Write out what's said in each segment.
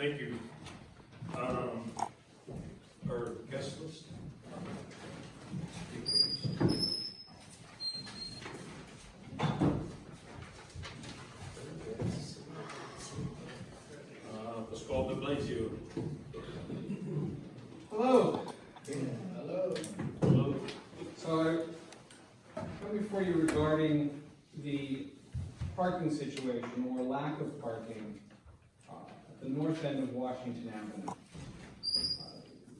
Thank you. Um, our guest list? Uh, Pascal de Blasio. Hello, Hello. Hello. so I come before you regarding the parking situation or lack of parking uh, north end of Washington Avenue.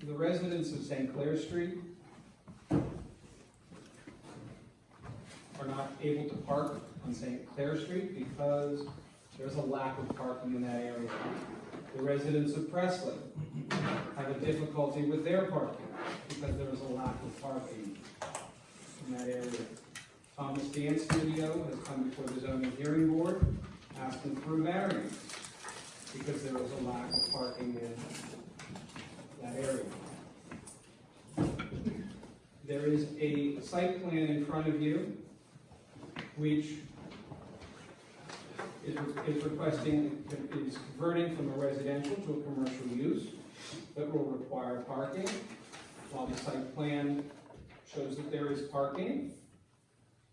The residents of St. Clair Street are not able to park on St. Clair Street because there's a lack of parking in that area. The residents of Presley have a difficulty with their parking because there is a lack of parking in that area. Thomas Dance Studio has come before the zoning hearing board asking for a variance because there is a lack of parking in that area. There is a site plan in front of you which is is requesting, is converting from a residential to a commercial use that will require parking. While the site plan shows that there is parking,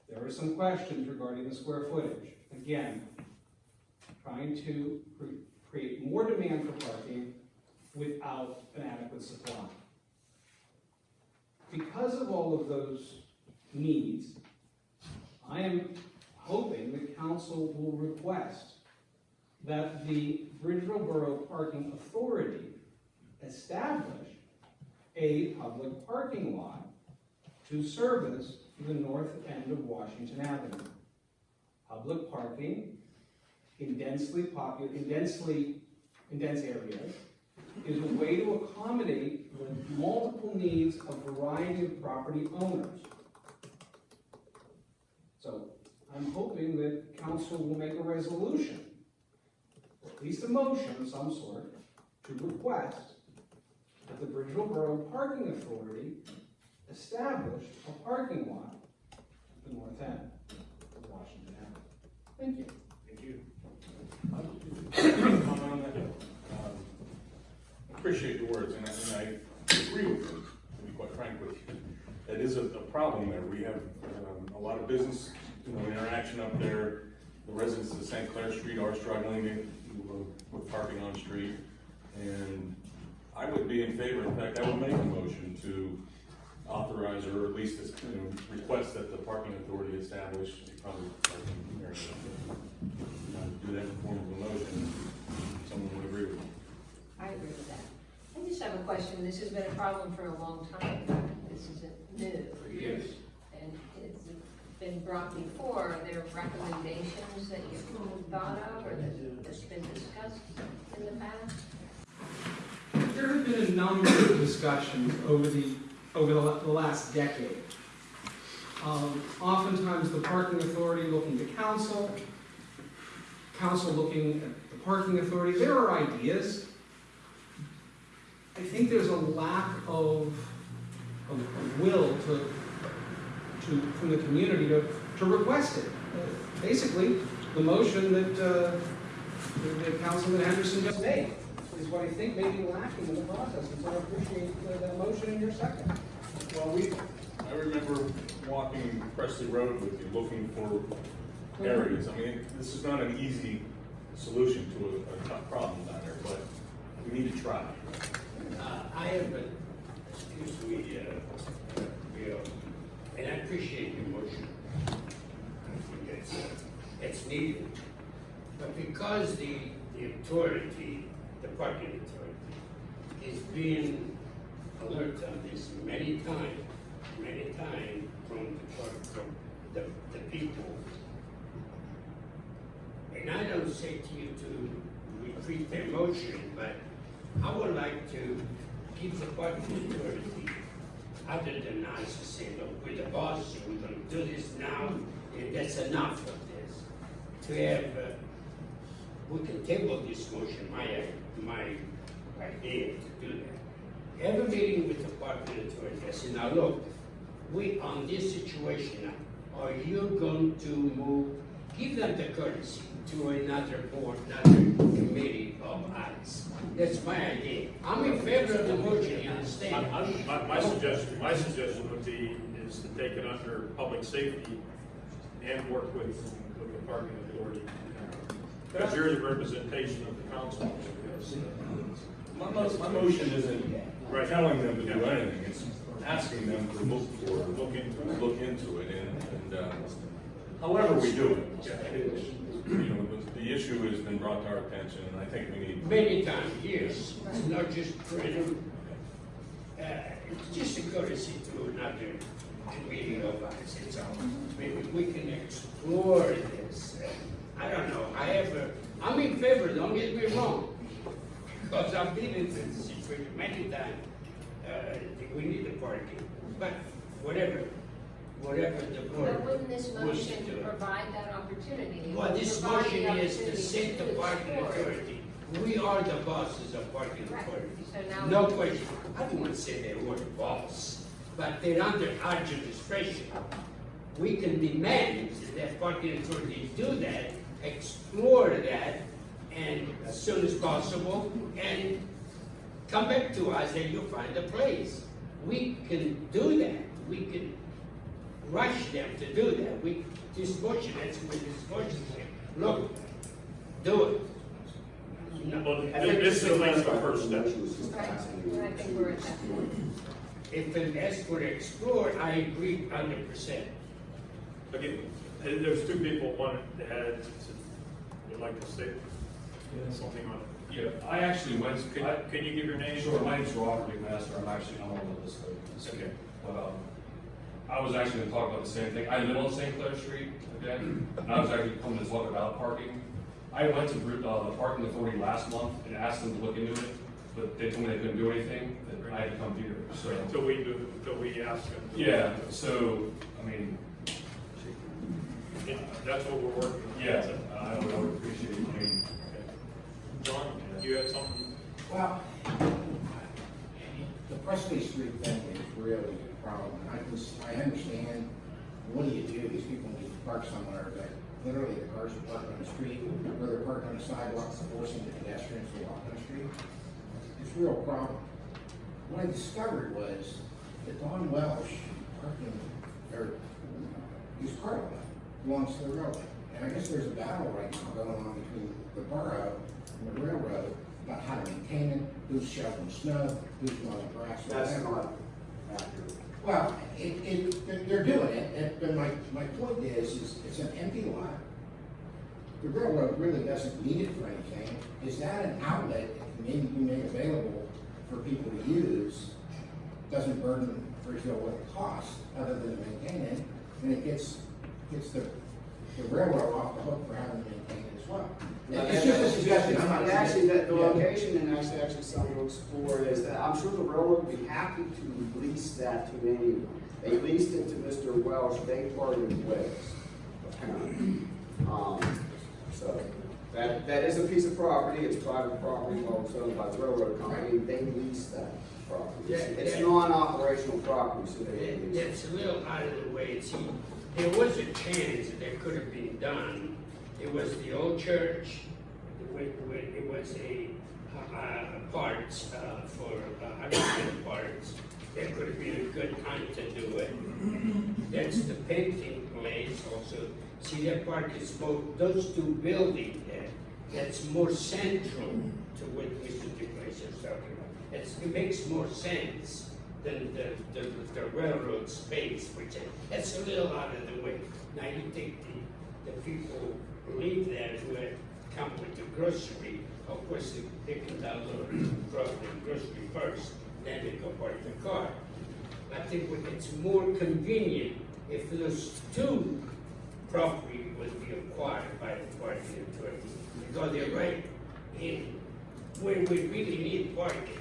there are some questions regarding the square footage. Again, trying to create more demand for parking without an adequate supply. Because of all of those needs, I am hoping the council will request that the Bridgeville Borough Parking Authority establish a public parking lot to service the north end of Washington Avenue. Public parking in densely populated, in densely, in dense areas is a way to accommodate the multiple needs of a variety of property owners. So I'm hoping that council will make a resolution, or at least a motion of some sort, to request that the Bridgeville Borough Parking Authority establish a parking lot at the north end of Washington Avenue. Thank you. Comment on that? Um, Appreciate your words, and I, and I agree with you, to be quite frank with you. It is a, a problem there, we have, um, a lot of business, you know, interaction up there. The residents of St. Clair Street are struggling with- with parking on street. And I would be in favor, in fact, I would make a motion to authorize, or at least, you know, request that the parking authority establish a public parking area. Do that in form of a motion, if someone would agree with me. I agree with that. I just have a question. This has been a problem for a long time. This isn't new. Yes. Been brought before. Are there recommendations that you've thought of or that- that's been discussed in the past? There have been a number of discussions over the, over the the last decade. Um, Oftentimes, the parking authority looking to council, council looking at the parking authority, there are ideas. I think there's a lack of, of of will to, to, from the community to, to request it. Uh, Basically, the motion that, uh, that Councilman Anderson just made is what I think may be lacking in the process, and so I appreciate uh, that motion in your second. Well, we, I remember walking Presley Road with you, looking for areas. I mean, this is not an easy solution to a, a tough problem down there, but we need to try. Uh, I have a, excuse me, uh, Bill, and I appreciate your motion. It's, it's needed. But because the, the authority, the parking authority, is being alert on this many times, many times from the, par- from the, the people. And I don't say to you to retreat their motion, but I would like to give the parking authority, other than us to say, look, we're the boss, we're gonna do this now, and that's enough of this. To have, uh, we can table this motion, my, my idea to do that. Have a meeting with the parking authority, I say, now look, we, on this situation now, are you going to move, give them the courtesy to another board, another committee of us, That's my idea. I'm in favor of the motion, you understand? I- My, my suggestion, my suggestion would be, is to take it under public safety and work with, with the parking authority. Because you're the representation of the council, because, My, my motion isn't Right. telling them to do anything, it's asking them to look for, Look into it. look into it, and, and, uh, however we do it. it- You know, the, the issue has been brought to our attention, and I think we need. Many times, yes, it's not just random. Uh, it's just a courtesy to another committee of us, it's all. Maybe we can explore this. Uh, I don't know, I have a, I'm in favor, don't get me wrong. Because I've been in this situation many times, uh, we need the party, but whatever, whatever the board. But wouldn't this wishes to motion do. provide that opportunity? Well, this Provide the motion is to opportunity set the parking authority. We are the bosses of parking Right. authority. So now. No question. I don't want to say they were the boss, but they're under our jurisdiction. We can demand that parking authority do that, explore that, and as soon as possible, and come back to us and you'll find a place. We can do that. We can rush them to do that. We, this motion, that's what this motion says. Look, do it. well, this is at the first step. Right, and I think we're at that point. If it asks for explore, I agree hundred percent. Again, there- there's two people, one that had, would like to say something on it. Yeah, I actually went, Can, I, can you give your name? sure, my name's Robert McMaster, I'm actually, I'm on the list of, Okay. but, um, I was actually gonna talk about the same thing, I live on St. Clair Street, okay? And I was actually coming to talk about parking. I went to, uh, the parking authority last month and asked them to look into it, but they told me they couldn't do anything, that I had to come here, so. Until we do, until we ask them. to- Yeah, so, I mean, It- That's what we're working on. yeah, I would, I would appreciate it, I mean, John, you had something? Well, the Presley Street thing is really a problem. I can, I understand, what do you do? These people need to park somewhere, but literally the cars are parked on the street, or they're parked on the sidewalks, forcing the pedestrians to walk on the street. It's a real problem. What I discovered was that Don Welsh parking, or his car belongs to the railroad. And I guess there's a battle right now going on between the borough and the railroad about how to maintain it, who's shoveling snow, who's mowing grass, That's not. Well, it, it, they're- doing it, but my, my point is, is it's an empty lot. The railroad really doesn't need it for anything. Is that an outlet that can be made available for people to use? Doesn't burden Bridgeville with a cost, other than to maintain it, and it gets, gets the, the railroad off the hook for having to maintain it as well. It's just a suggestion, I'm not. And actually, that the Yeah. location and actually, actually something to explore is that I'm sure the railroad would be happy to lease that to anyone. They leased it to Mr. Welsh, they parted ways, apparently. Um, so, that, that is a piece of property, it's private property, well, it's owned by the railroad company, they lease that property. It's- Yeah, It's yeah. non-operational property, so they It- lease. It's a little out of the way, see, there was a chance that it could have been done. It was the old church, it wa- wa- it was a, uh, parts, uh, for, uh, underground parts. That could have been a good time to do it. That's the painting place also. See, that park is both those two buildings there, that's more central to what Mr. DeGracia is talking about. It's, it makes more sense than the, the, the railroad space, which, is- that's a little out of the way. Now, you take the, the people who live there who had come with the grocery, of course, they, they can download from the grocery first, then they go park the car. I think it's more convenient if those two property would be acquired by the parking authority, because they're right in where we really need parking.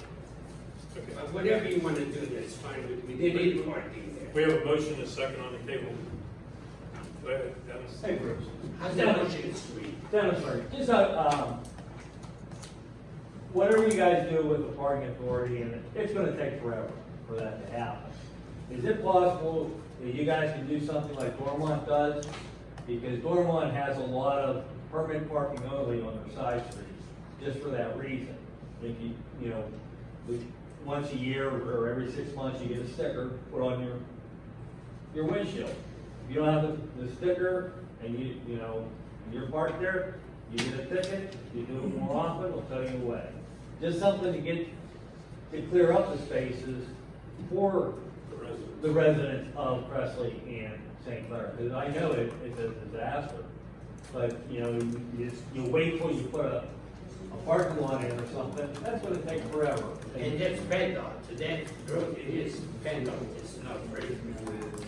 But whatever you wanna do, that's fine with me, they need parking there. We have a motion and a second on the table. Go ahead, Dennis. Hey Bruce, Sorry, just, uh, um, whatever you guys do with the parking authority, and it's gonna take forever for that to happen. Is it possible that you guys can do something like Dormont does? Because Dormont has a lot of permit parking only on their side streets, just for that reason. If you, you know, once a year or every six months, you get a sticker, put on your, your windshield. If you don't have the, the sticker and you, you know, you're parked there, you get a ticket, you do it more often, we'll tow you away. Just something to get, to clear up the spaces for The resident. the residents of Presley and St. Clair, because I know it, it's a disaster. But, you know, you, you just- you wait till you put a, a parking lot in or something, that's gonna take forever. And that's though, so that, it is though, it's not great.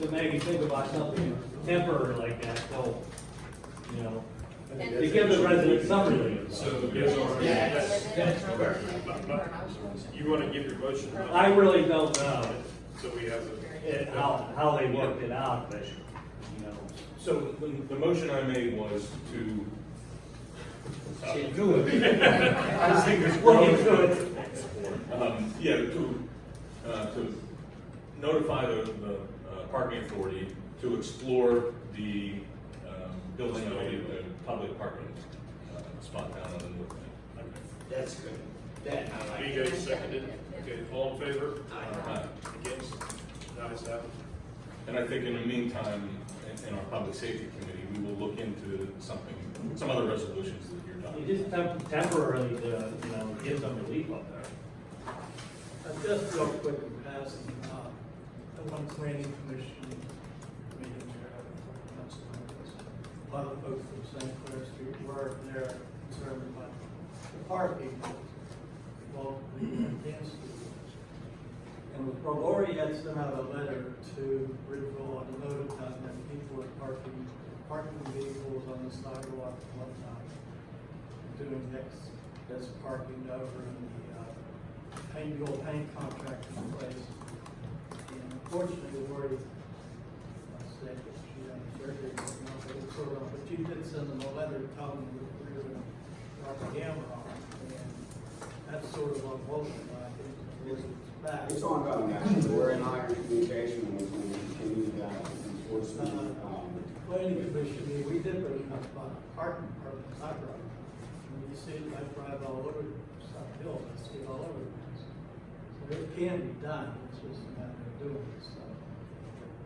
To maybe think about something temporary like that, so, you know, to give the residents some relief. So, yes, or- Yes, that's correct. You want to give your motion? I really don't know So we have it- how, how they worked it out, but, you know. So the, the motion I made was to. Say do it. I just think there's Look growing into it. Um, yeah, to, uh, to notify the, the uh, parking authority to explore the, um, building of a, a public parking, uh, spot down on the north end. That's good. That I like. BJ seconded. Okay, all in favor? Aye. Uh, Against? Ayes have it. And I think in the meantime, in, in our public safety committee, we will look into something, some other resolutions that you're talking. You just temp- temporarily to, you know, get some relief up there. Uh, Just real quick in passing, uh, at one planning commission meeting there, I don't know, council members, a lot of the folks from St. Clair Street were there concerned about the parking along the dance studio. And with Lori had sent out a letter to Ridgeville and notifying that people are parking, parking vehicles on the sidewalk and whatnot. Doing next, that's parking over in the, uh, paint, the paint contract in place. And unfortunately, Lori, I said that she had surgery, but it's sort of, but you did send them a letter telling them that we were gonna drop the camera on. And that's sort of unwelcome, I think, because it's back. It's ongoing, actually, we're in iron communication, and we're going to continue that enforcement, um, Planning commission, we did bring up uh, parking, parking, side road. And you see, I drive all over South Hill, I see it all over the place. So it can be done, it's just a matter of doing it, so.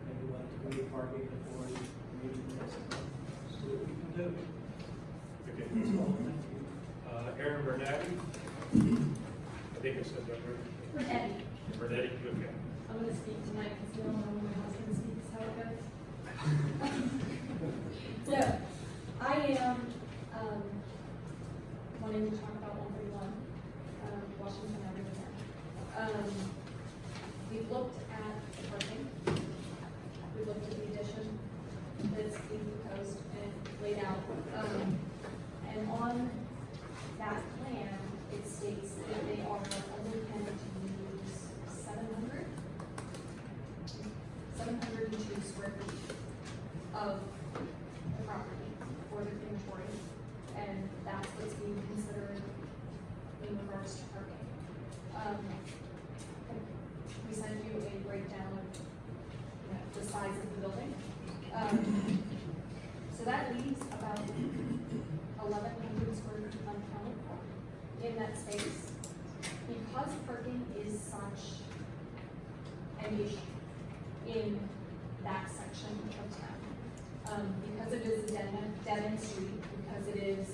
Maybe we'll have to go to parking authority, maybe next month, see what we can do. Okay. That's all, thank you. Uh, Aaron Bernatty? I think I said that right. Eddie, Bernetti, okay. I'm gonna speak tonight because you don't know when my husband speaks how it goes. So, I am, um, wanting to talk about one thirty-one, um, Washington Avenue. Um, we've looked at the parking. We've looked at the addition that's being proposed and laid out. Um, and on that plan, it states that they are only intended to use seven hundred, seven hundred and two square feet of the property for the crematory, and that's what's being considered in regards to parking. Um, we sent you a breakdown of, you know, the size of the building. Um, so that leaves about eleven hundred square feet uncounted in that space. Because parking is such an issue in that section of town, um, because it is a dead end, dead end street, because it is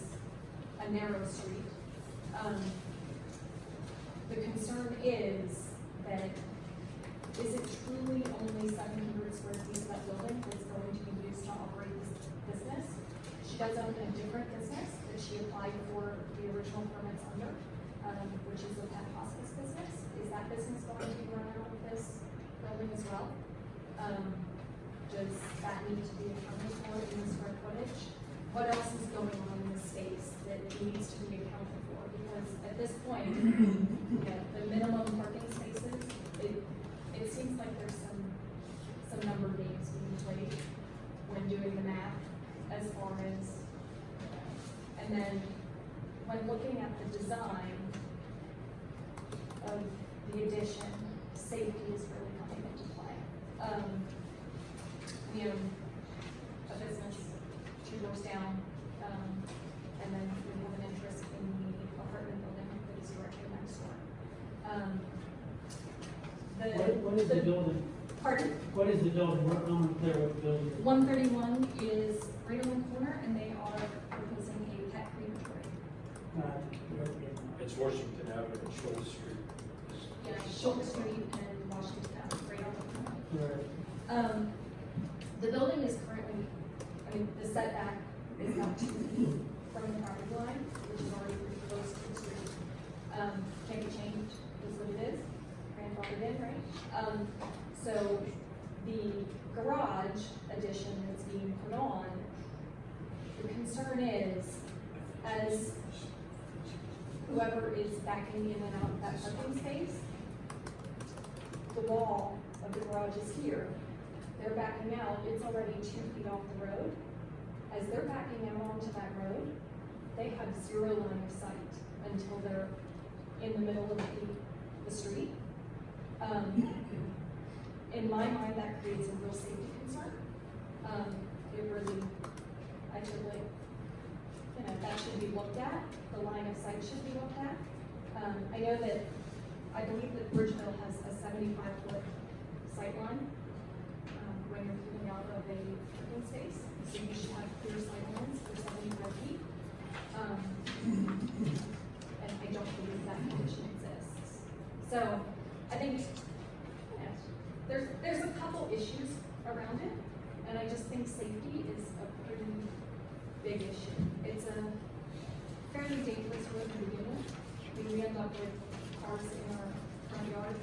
a narrow street, um, the concern is that is it truly only seven hundred square feet of that building that's going to be used to operate this business? She does own a different business that she applied for the original permits under, um, which is a pet hospice business. Is that business going to be run out of this building as well? Um, does that need to be accounted for in the square footage? What else is going on in the space that needs to be accounted for? Because at this point, you know, the minimum parking spaces, it, it seems like there's some, some number games being played when doing the math as far as, and then when looking at the design of the addition, safety is really coming into play. Um, we own a business two doors down, um, and then we have an interest in the apartment building that is directly next Um, the. What, what is the building, Pardon? what is the building, What- I'm unclear what the building is. One thirty-one is right on the corner, and they are proposing a pet crematory. Uh, where- where- It's Washington Avenue and Schultz Street. Yeah, Schultz Street and Washington Ave, right on the corner. where- Um, the building is currently, I mean, the setback is not two feet from the property line, which is already pretty close to the street. Um, can be changed, is what it is, grandfathered in, right? Um, so the garage addition that's being put on, the concern is, as whoever is backing in and out of that parking space, the wall of the garage is here, they're backing out, it's already two feet off the road. As they're backing out onto that road, they have zero line of sight until they're in the middle of the, the street. Um, in my mind, that creates a real safety concern. Um, it really, I feel like, you know, that should be looked at, the line of sight should be looked at. Um, I know that, I believe that Bridgeville has a seventy-five foot sight line, a parking space, so you should have clear lines for seventy-five feet. Um, and I don't believe that condition exists. So, I think, there's, there's a couple issues around it, and I just think safety is a pretty big issue. It's a fairly dangerous road to begin with. I mean, we end up with cars in our front yard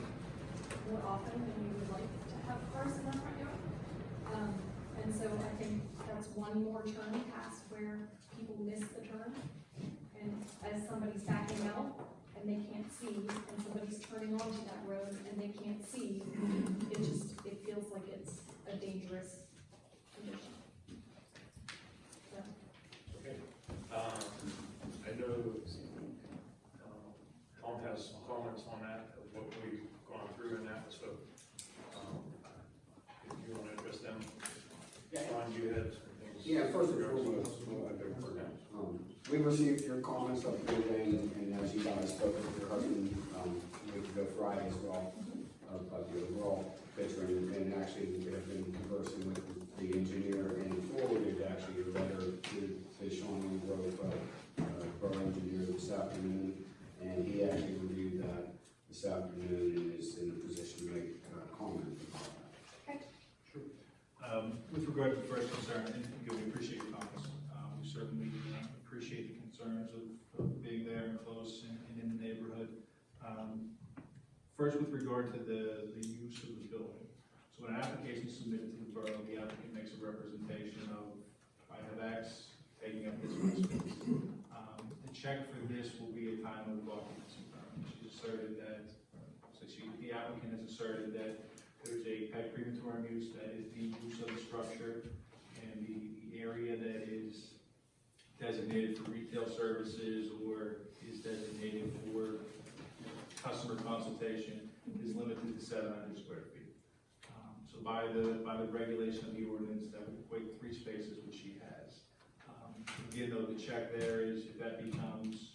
more often than we would like to have cars in our front yard. And so I think that's one more turn past where people miss the turn. And as somebody's backing out and they can't see, and somebody's turning onto that road and they can't see, it just, it feels like it's a dangerous condition. So. Okay. Um, I know, um, Tom has some comments on that, of what we've gone through in that, so, um, if you want to address them. Ron, you had some things. Yeah, first and foremost, your um, we received your comments up here and and as you guys spoke with your husband, um, a week ago Friday as well, of, of the overall picture, and, and actually, we have been conversing with the engineer and forwarded actually a letter to, to Sean Grove, uh, uh, borough engineer this afternoon, and he actually reviewed that this afternoon and is in a position to make, uh, comment about. Um, With regard to the first concern, and again, we appreciate your comments. Uh, We certainly appreciate the concerns of of being there and close and and in the neighborhood. Um, First, with regard to the, the use of the building. So when an application is submitted to the borough, the applicant makes a representation of, I have X taking up this space. Um, The check for this will be a time of occupancy permit. She asserted that, so she, the applicant has asserted that there's a pet crematorium use, that is the use of the structure, and the, the area that is designated for retail services or is designated for customer consultation is limited to seven hundred square feet. Um, So by the, by the regulation of the ordinance, that would equate three spaces, which she has. Um, Again, though, the check there is, if that becomes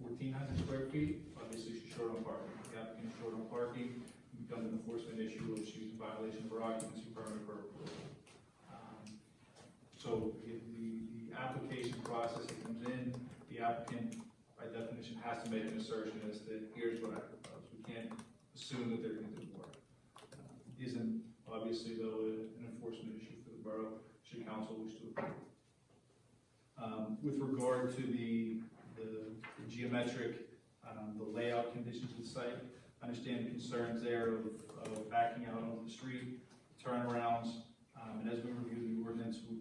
fourteen hundred square feet, obviously she's short on parking. The applicant is short on parking, becomes an enforcement issue of she's in violation of her occupancy permit for approval. Um, So if the, the application process that comes in, the applicant, by definition, has to make an assertion as to, here's what I propose. We can't assume that they're gonna do work. Uh, Isn't obviously though an enforcement issue for the borough, should council wish to approve. Um, with regard to the, the geometric, um, the layout conditions of the site, understand the concerns there of, of backing out onto the street, turnarounds, um, and as we review the ordinance, we,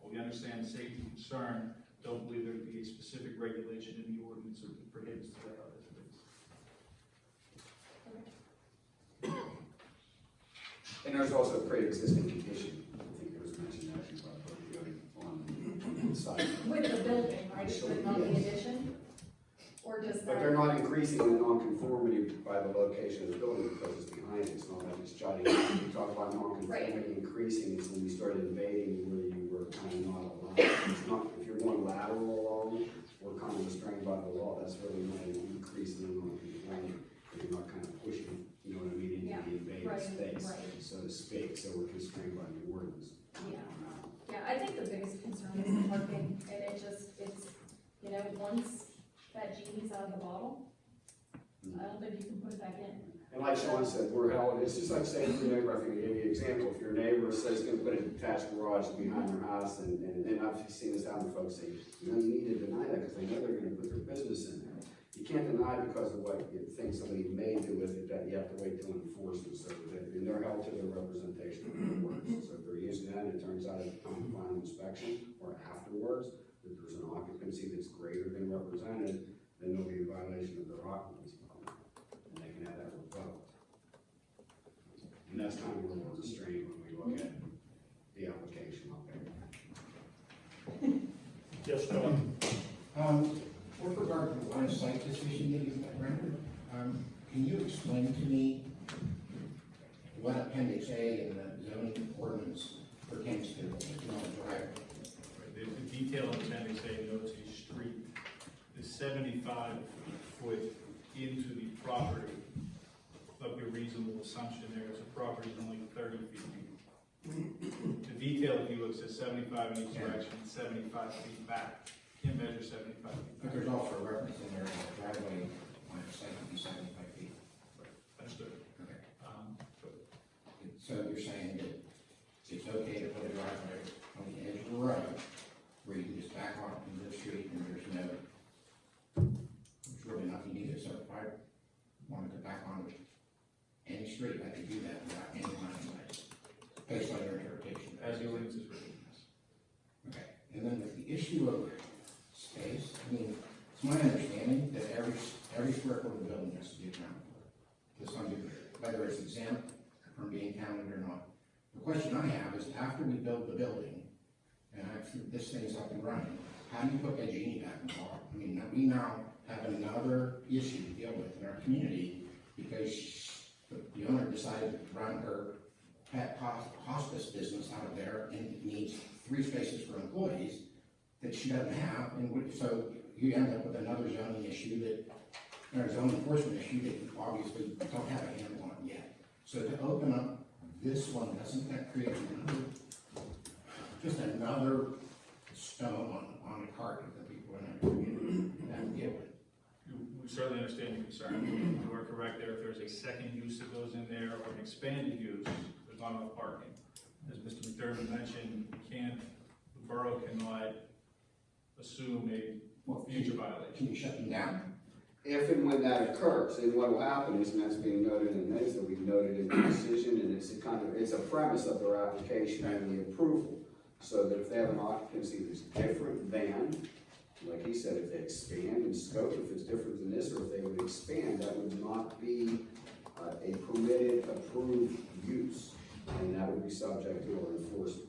while we understand the safety concern, don't believe there to be a specific regulation in the ordinance that prohibits that layout as it is. And there's also a pre-existing condition, I think it was mentioned actually by the building on, on the site. With the building, right, but not the addition? Or does that? But they're not increasing the nonconformity by the location of the building because it's behind it, it's not like it's jutting. We talked about nonconformity Right. increasing it's when you start invading where you were kind of not allowed. It's not, if you're going lateral along, we're kind of restrained by the law, that's really not an increase in the nonconformity. If you're not kind of pushing, you know what I mean, into Yeah, the invaded right, space, right. so to speak, so we're constrained by the ordinance. Yeah, yeah, I think the biggest concern is the parking, and it just, it's, you know, once that genie's out of the bottle, can. And like Sean said, we're held, it's just like saying to your neighbor, I think I gave you an example, if your neighbor says he's gonna put a detached garage behind their house, and, and, and I've seen this happen, folks say, you know, you need to deny that, because they know they're gonna put their business in there. You can't deny because of what you think somebody may do with it, that you have to wait till enforcement, so that, and they're held to their representation of their. So if they're using that, and it turns out at the final inspection, or afterwards, that there's an occupancy that's greater than represented, then there'll be a violation of their occupancy permit, and they can have that revoked. And that's kind of where we're restrained when we look at the application up there. Yes, John? Um, with regard to the line of sight decision that you rendered, um, can you explain to me what appendix A in the zoning ordinance pertains to, not driveway? The, the detail in appendix A notes a street is seventy-five foot into the property. Of your reasonable assumption there is the property is only thirty feet deep. The detail, if you look, says seventy-five in each direction, seventy-five feet back. Can't measure seventy-five feet But back. there's also a reference in there that the driveway line of sight can be seventy-five feet. Understood. Okay. Um, but So you're saying that it's okay to put a driveway on the edge of the road where you can just back off into the street and there's no, there's really nothing needed, so if I wanted to back on any street, I could do that without any sight, based on your interpretation. as the ordinance is written, yes. Okay, and then with the issue of space, I mean, it's my understanding that every, every square foot of the building has to be accounted for, to some degree, whether it's exempt from being counted or not. The question I have is, after we build the building, and after this thing's up and running, how do you put that genie back in the bottle? I mean, we now have another issue to deal with in our community, because the owner decided to run her pet hospice business out of there, and needs three spaces for employees that she doesn't have, and so you end up with another zoning issue that, or zoning enforcement issue that you obviously don't have a handle on yet. So to open up this one, doesn't that create another, just another stone on, on the cart certainly understand your concern. You are correct there. If there's a second use that goes in there or an expanded use, there's not enough parking. As Mr. McDermott mentioned, we can't, the borough cannot assume a future violation. Can you shut them down? If and when that occurs, and what will happen is, and that's being noted in this, that we've noted in the decision, and it's a kind of, it's a premise of their application and the approval. So that if they have an occupancy that's different than, like he said, if they expand in scope, if it's different than this, or if they would expand, that would not be uh, a permitted, approved use. And that would be subject to our enforcement.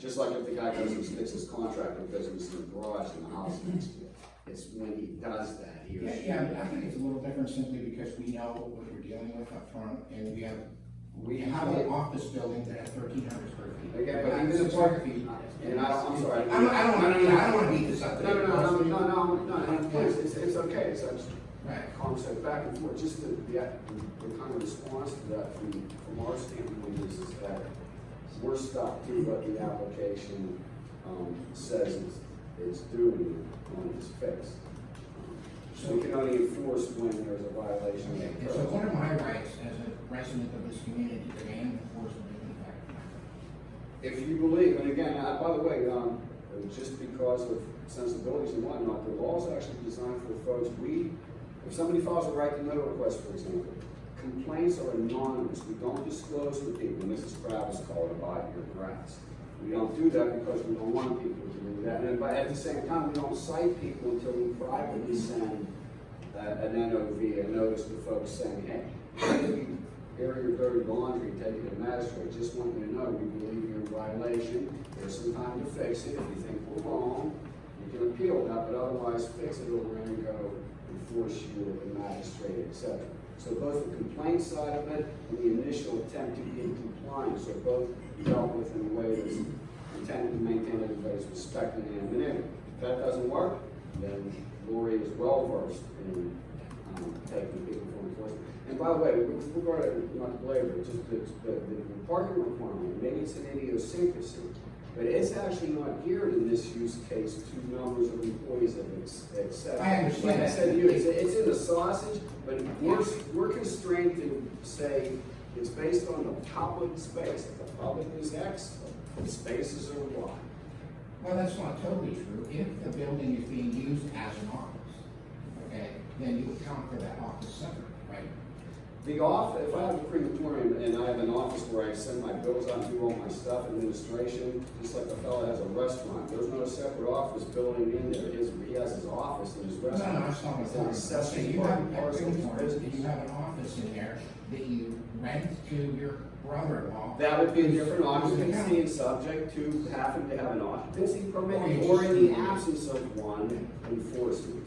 Just like if the guy goes and sticks his contractor business in the garage in the house next to it. It's when he does that, he or Yeah, she. yeah, I think it's a little different simply because we know what we're dealing with up front, and we have, we have an office building that has thirteen hundred square feet. Again, but even the 600 park, feet. and I, I'm sorry. I don't, I don't wanna, I don't wanna beat this up. No, no, no, no, no, no, no, no, please, it's, it's okay, it's, it's Right. conversation back and forth, just the, the, the kind of response to that from, from our standpoint is, is that we're stuck to what the application, um, says it's, it's doing on its face. So we can only enforce when there's a violation Okay, and so what are my rights as a resident of this community to demand enforcement of the? If you believe, and again, uh, by the way, um, just because of sensibilities and whatnot, the law is actually designed for folks, we, if somebody files a right to know request, for example, complaints are anonymous, we don't disclose to people, Mrs. Kravis called about your grass. We don't do that because we don't want people to do that, and but at the same time, we don't cite people until we privately send uh, an NOV, a notice to folks saying, hey, your dirty laundry, take it to magistrate, just want you to know, we believe you're in violation, there's some time to fix it, if you think we're wrong, you can appeal that, but otherwise fix it, or we're gonna go enforce you at the magistrate, et cetera. So both the complaint side of it and the initial attempt to be in compliance are both dealt with in a way that's intended to maintain everybody's respect and anonymity. If that doesn't work, then Lori is well versed in, um, taking people for enforcement. And by the way, with regard to, not it, just the, the, the parking requirement, maybe it's an idiosyncrasy, but it's actually not geared in this use case to numbers of employees that ex- accept. I understand Like I said to you, it's, it's in the sausage, but we're, we're constrained to say it's based on the public space. If the public is X, the spaces are Y. Well, that's not totally true. If the building is being used as an office, okay, then you account for that office separately? The off, if I have a crematorium and I have an office where I send my bills out and do all my stuff, administration, just like a fellow has a restaurant, there's no separate office building in there. His, he has his office in his No, no, restaurant. that's not what I'm It's talking an about. So you have, and at parcel of his Crematorium, business. you have an office in there that you rent to your brother-in-law. That would be a different who's an occupancy and subject to having to have an occupancy permit Or you or in the absence of one, enforcement.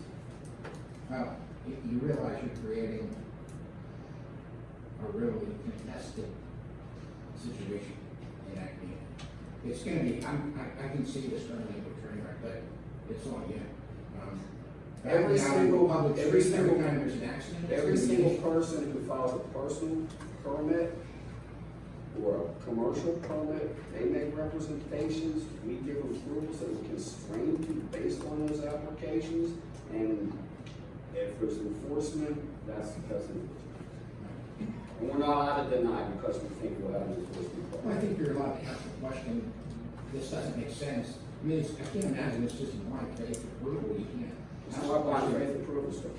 Well, you, you realize you're creating a really contested situation in that community. It's gonna be, I'm, I, I can see this turning into a train wreck, but it's on you. Um, Every single- public every single- time there's an accident. Every single person who files a personal permit or a commercial permit, they make representations, we give approvals that are constrained to based on those applications, and if there's enforcement, that's, that's enforcement. And we're not allowed to deny because we think we'll have an enforcement. Well, I think you're allowed to ask the question, this doesn't make sense. I mean, it's, I can't imagine it's just blind faith approval, you can't. It's not blind faith approval, sir.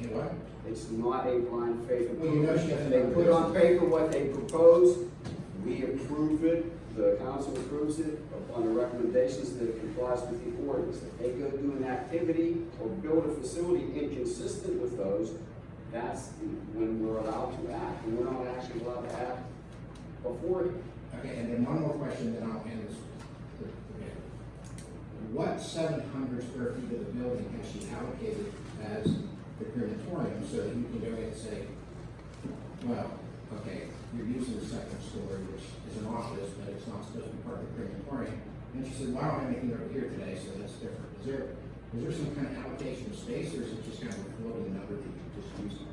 You know what? It's not a blind faith Well, you know she approval. They put on paper what they propose, we approve it, the council approves it upon the recommendations that it complies with the ordinance. If they go do an activity or build a facility inconsistent with those, that's when we're allowed to act, and we're not actually allowed to act before. Okay, and then one more question, then I'll end this. What seven hundred square feet of the building has she allocated as the crematorium so that you can go in and say, well, okay, you're using the second story, which is an office, but it's not supposed to be part of the crematorium. And she said, well, I don't have anything over here today, so that's different. Is there, is there some kind of allocation of space, or is it just kind of a floating number that you just use?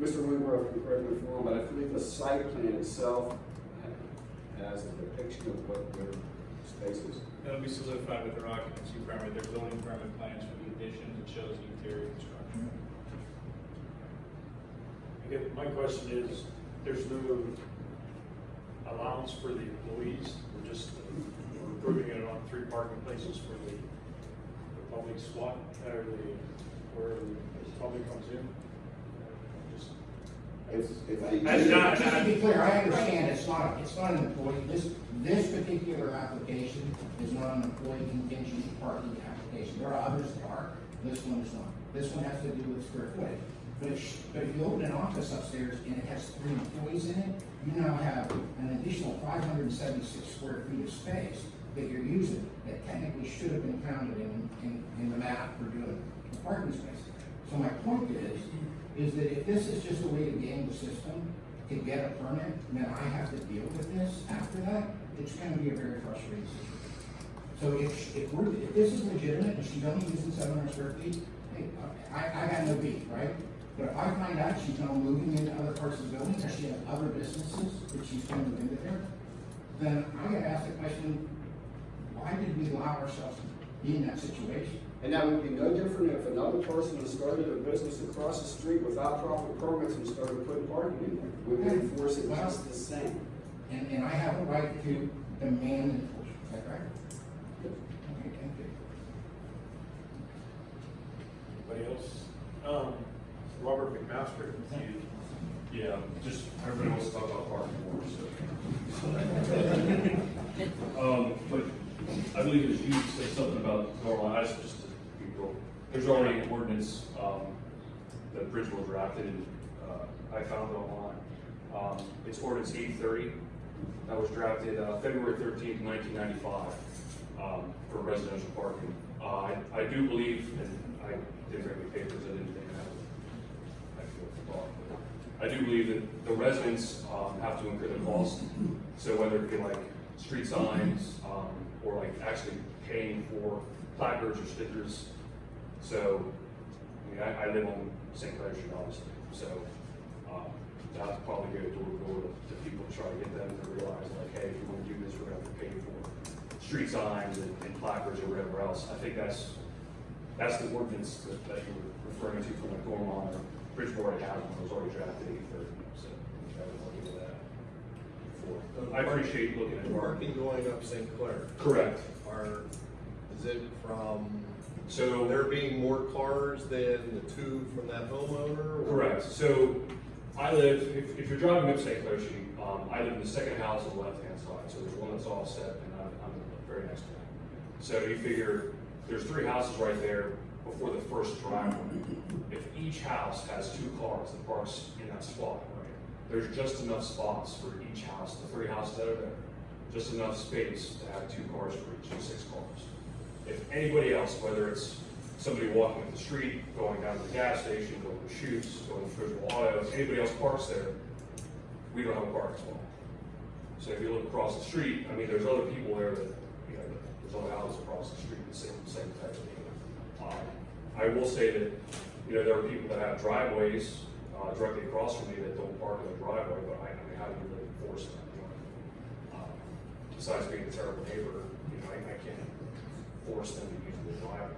Mr. Wingworth, can correct me if I'm wrong, but I believe the site plan itself has a depiction of what their space is. That'll be solidified with their occupancy permit, their building permit plans for the additions, it shows the interior construction. Again, my question is, there's no allowance for the employees, we're just, we're approving it on three parking places for the, the public SWAT, or the, where the public comes in. Just- If, if not- Just to be clear, I understand it's not, it's not an employee, this, this particular application is not an employee contingent parking application. There are others that are, this one is not. This one has to do with square footage. But if, but if you open an office upstairs and it has three employees in it, you now have an additional five hundred and seventy-six square feet of space that you're using that technically should have been counted in, in, in the math for doing the parking space. So my point is, is that if this is just a way to game the system, to get a permit, and then I have to deal with this after that, it's gonna be a very frustrating situation. So if, if we're, if this is legitimate, and she's only using seven hundred square feet, hey, I, I got no beef, right? But if I find out she's now moving into other parts of the building, or she has other businesses that she's going to move into there, then I gotta ask the question, why did we allow ourselves to be in that situation? And that would be no different if another person had started a business across the street without proper permits and started putting parking in there. We would enforce it just the same. And, and I have a right to demand enforcement, is that right? Okay, thank you. Anybody else? Um, Robert McMaster, you, Yeah, just, everybody wants to talk about parking more, so. Um, but I believe it was you said something about normalize, just There's already an ordinance, um, that Bridgeville drafted and, uh, I found it online. Um, it's ordinance eight thirty, that was drafted, uh, February thirteenth, nineteen ninety-five, um, for residential parking. Uh, I, I do believe, and I didn't bring any papers, I didn't think I I thought, but I do believe that the residents, um, have to incur the cost. So whether it be like street signs, um, or like actually paying for placards or stickers. So mean, I, I live on St. Clair Street, obviously, so, um, that's probably go door to door to to people, to try to get them to realize like, hey, if you wanna do this, we're have to pay for street signs and and placards or whatever else. I think that's, that's the ordinance that, that you were referring to from the Dormont or Bridgeport had it was already drafted eight thirty, so I at that before. I appreciate looking at. Parking going up St. Clair. Correct. Are, is it from So. there being more cars than the two from that homeowner? or- Correct, so I live, if, if you're driving up St. Clair Street, um, I live in the second house on the left-hand side, so there's one that's offset and I'm, I'm the very next to it. So you figure, there's three houses right there before the first driveway. If each house has two cars that parks in that spot, right, there's just enough spots for each house, the three houses that are there. Just enough space to have two cars for each, six cars. If anybody else, whether it's somebody walking up the street, going down to the gas station, going to Shoots, going to Visual Auto, if anybody else parks there, we don't have a parking spot. So if you look across the street, I mean, there's other people there that, you know, there's other houses across the street, the same, same type of thing. Um, I will say that, you know, there are people that have driveways, uh, directly across from me that don't park in the driveway, but I, I mean, how do you really enforce that? you know? Um, Besides being a terrible neighbor, you know, I, I can't force them to use the driveway.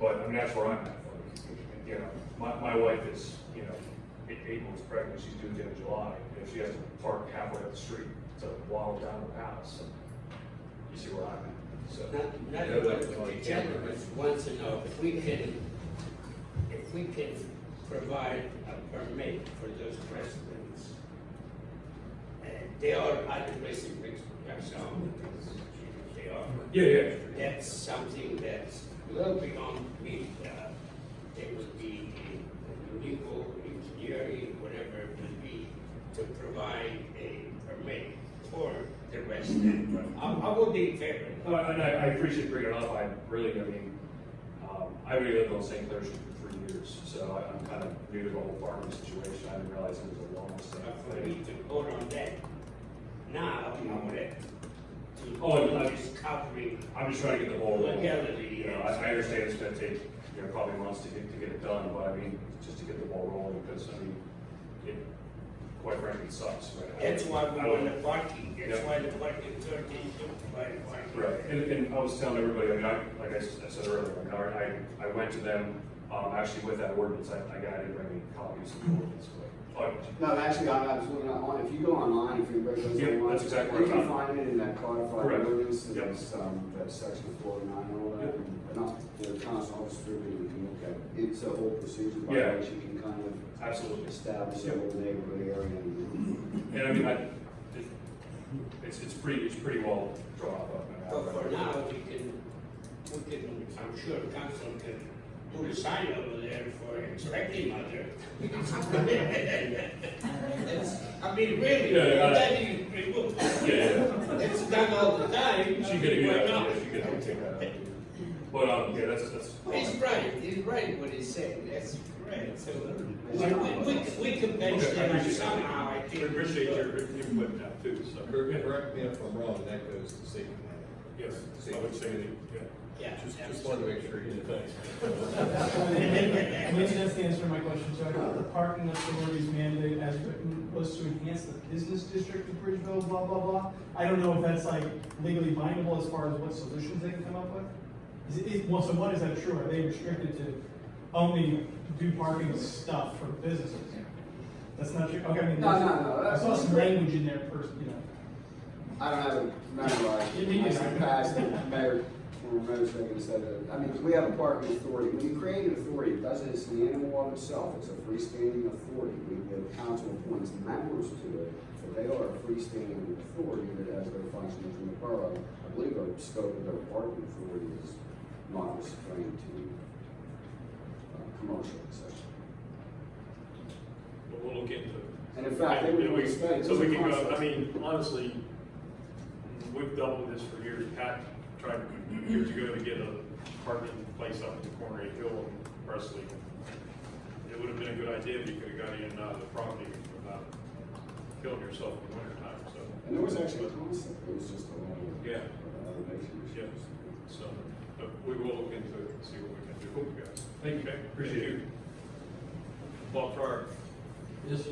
But, I mean, that's where I'm at, like, you know, my, my wife is, you know, eight, eight months pregnant, she's due at the end of July, and if she has to park halfway up the street to walk down the house, you see where I'm at, so. Not, not Yeah, what that's the like- gentleman wants to know, if we can, if we can provide a permit for those residents. And they are other residents, that's all, they. Yeah, yeah, That's something that's little beyond me, uh, it would be a legal engineering, whatever it would be, to provide a permit for the resident. I, I would be in favor. of Well, and I, I appreciate bringing it up, I really, I mean, um, I really lived on St. Clair Street for three years, so I, I'm kind of new to the whole farming situation, I didn't realize it was a long For thing. me to vote on that now, I would have Oh, and to I- is covering I'm just trying to get the ball rolling. You know, I, I understand it's gonna take, you know, probably months to get, to get it done, but I mean, just to get the ball rolling, because, I mean, it, quite frankly, sucks, right? I- That's why we I want the parking, that's Yeah. why the parking is to provide parking. Right, and, and I was telling everybody, I mean, I, like I said earlier, I I, I went to them, um, actually with that ordinance, I, I got, I didn't bring any copies of the ordinance, but, but, No, actually, I I was looking on, if you go online, if anybody goes Yeah, online. that's exactly You what can find it in that codified Correct. ordinance, Yep. that's, um, that's section 49 and all that. Yep. And not, the council officer, you can look at, it. it's a whole procedure by Yeah. which you can kind of absolutely. establish a Yep. whole neighborhood area. and- And I mean, I, it- it's, it's pretty, it's pretty well drawn up. I mean, I- But for now, we can, we can, I'm sure council can put a sign over there for expecting mother. It's- I mean, really, Yeah, yeah. that is pretty good. Yeah, yeah. It's done all the time. She could, Why yeah, not? yeah, she could take that out. But, um, yeah, that's, that's. He's right, he's right what he's saying, that's correct, so, we, we, we we can bench Okay, I them that. somehow, I We think. appreciate your input now too, so. Correct correct me if I'm wrong, that goes to safety. Yes, I would say that, yeah. Yeah. Just, just wanted to make sure you did. Maybe that's the answer to my question, so the parking authority's mandate as written was to enhance the business district of Bridgeville, blah, blah, blah. I don't know if that's like legally bindable as far as what solutions they can come up with. Is it- it, well, so what is that true? Are they restricted to only do parking stuff for businesses? That's not true, okay, I mean. No, no, no, I saw some language in there first, you know. I don't have it memorized. You need it. I passed it, mayor, or making said that, I mean, we have a parking authority. When you create an authority, it doesn't, it's an animal of itself. It's a freestanding authority. We, the council appoints members to it, but they are a freestanding authority that has their functions in the borough. I believe the scope of their parking authority is not restrained to, uh, commercial, so. But we'll look into it. And in fact, they would expect- So we can go. I mean, honestly, we've dealt with this for years. Pat tried years ago to get a parking place up at the corner of Hill and Prestley. It would have been a good idea if you could have got in and out of the property without killing yourself in the winter time, so. And there was actually a concept, it was just a lot of. Yeah. Yeah. So, but we will look into it and see what we can do, guys. Thank you, appreciate it. Bob Farrar. Yes, sir.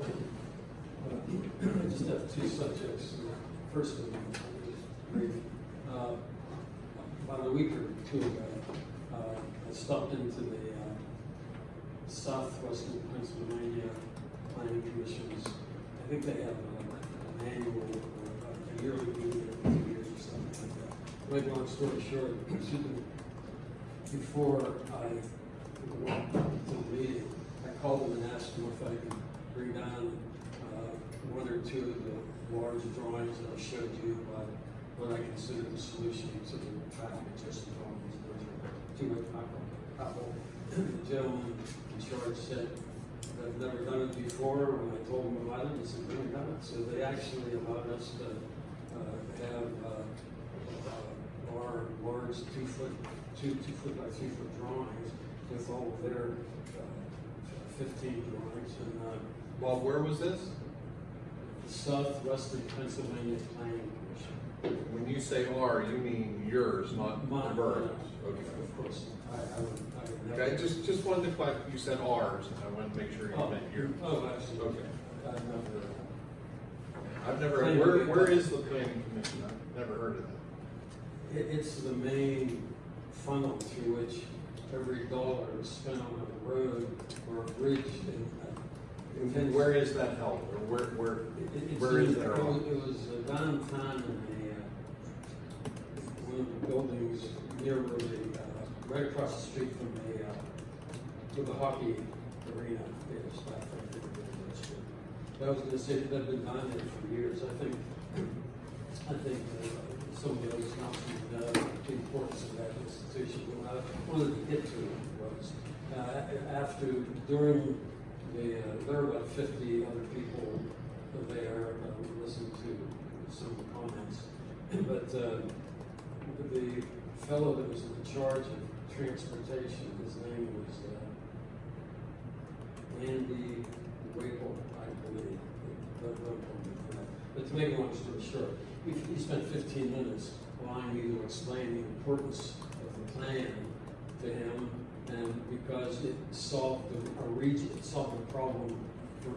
Thank you. Uh, I just have two subjects. First of all, brief. Uh, About a week or two ago, uh, I stopped into the uh, Southwestern Pennsylvania Planning Commission's, I think they have a- an annual, or a yearly meeting every two years or something like that. Make long story short, before I went to the meeting, I called them and asked them if I could bring down uh, one or two of the large drawings that I showed you about what I consider the solution to the traffic congestion problems. Are two, a couple, the gentleman in charge said, I've never done it before, when I told them about it, he said, it done. So they actually allowed us to uh, have uh, uh, our large two foot, two, two foot by three foot drawings with all of their uh, fifteen drawings and, uh, Bob, where was this? Southwestern Pennsylvania Planning. When you say R, you mean yours, not the Mine, uh, Okay. Of course, I, I would, I would. Okay, just, just wanted to clarify, you said ours, and I wanted to make sure you Oh, meant yours. oh, absolutely. Okay. I've never, I've never, Planning where, where is the planning commission? I've never heard of that. it, it's the main funnel through which every dollar is spent on a road or a bridge uh, And where is that held, or where, where, It- where is that? It it was uh, downtown in the, of the buildings near the, uh, right across the street from the, uh, the hockey arena is, back there. But I was gonna say, they've been down there for years, I think, I think, uh, some of the not know the importance of that institution, but what I wanted to get to was, uh, after, during the, uh, there were about fifty other people there, uh, we to some comments. But, uh, the fellow that was in charge of transportation, his name was, uh, Andy Wakel, I believe. But to make a long story short, he, he spent fifteen minutes allowing me to explain the importance of the plan to him, and because it solved the, a region, it solved the problem for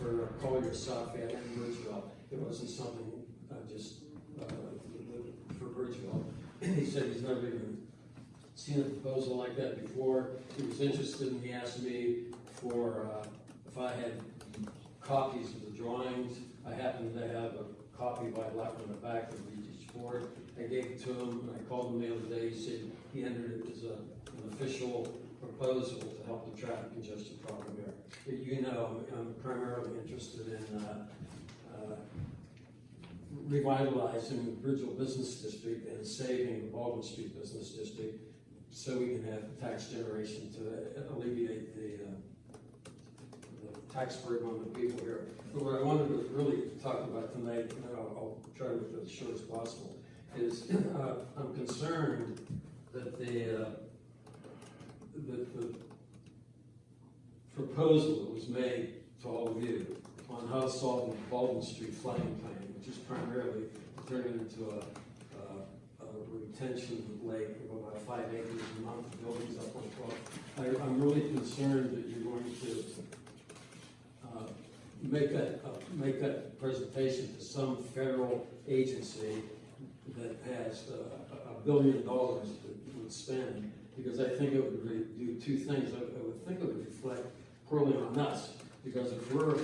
for Collier, Southgate, and Bridgeville. It wasn't something, uh, just, uh, Bridgeville. He said he's never even seen a proposal like that before. He was interested, and he asked me for, uh, if I had copies of the drawings. I happened to have a copy by left on the back of each board. I gave it to him, and I called him the other day, he said he entered it as a, an official proposal to help the traffic congestion problem here. You know, I'm- I'm primarily interested in, uh, uh, revitalizing the Bridgeville Business District and saving the Baldwin Street Business District so we can have tax generation to alleviate the, uh, the tax burden on the people here. But what I wanted to really talk about tonight, and I'll, I'll try to make it as short as possible, is, uh, I'm concerned that the, uh, that the proposal that was made to all of you on how to solve the Baldwin Street flooding plan, is primarily turning into a, a, a retention lake of about five acres and amount of buildings up on twelve. I, I'm really concerned that you're going to, uh, make that, uh, make that presentation to some federal agency that has uh, a, a billion dollars that would spend, because I think it would do two things. I, I would think it would reflect poorly on us, because if we're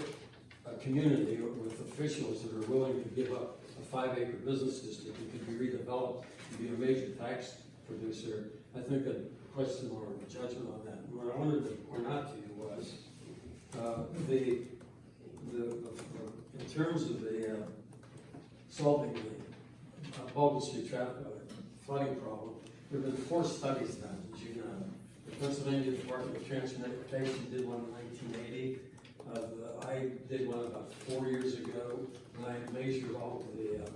a community with officials that are willing to give up a five acre business district that could be redeveloped to be a major tax producer, I think a question or a judgment on that. What I wanted to point out to you was, uh, the, the, the- in terms of the, uh, solving the uh, Baldwin Street traffic uh, flooding problem, there have been four studies done, as you know. The Pennsylvania Department of Transportation did one in nineteen eighty. Uh, I did one about four years ago, and I measured all of the, uh,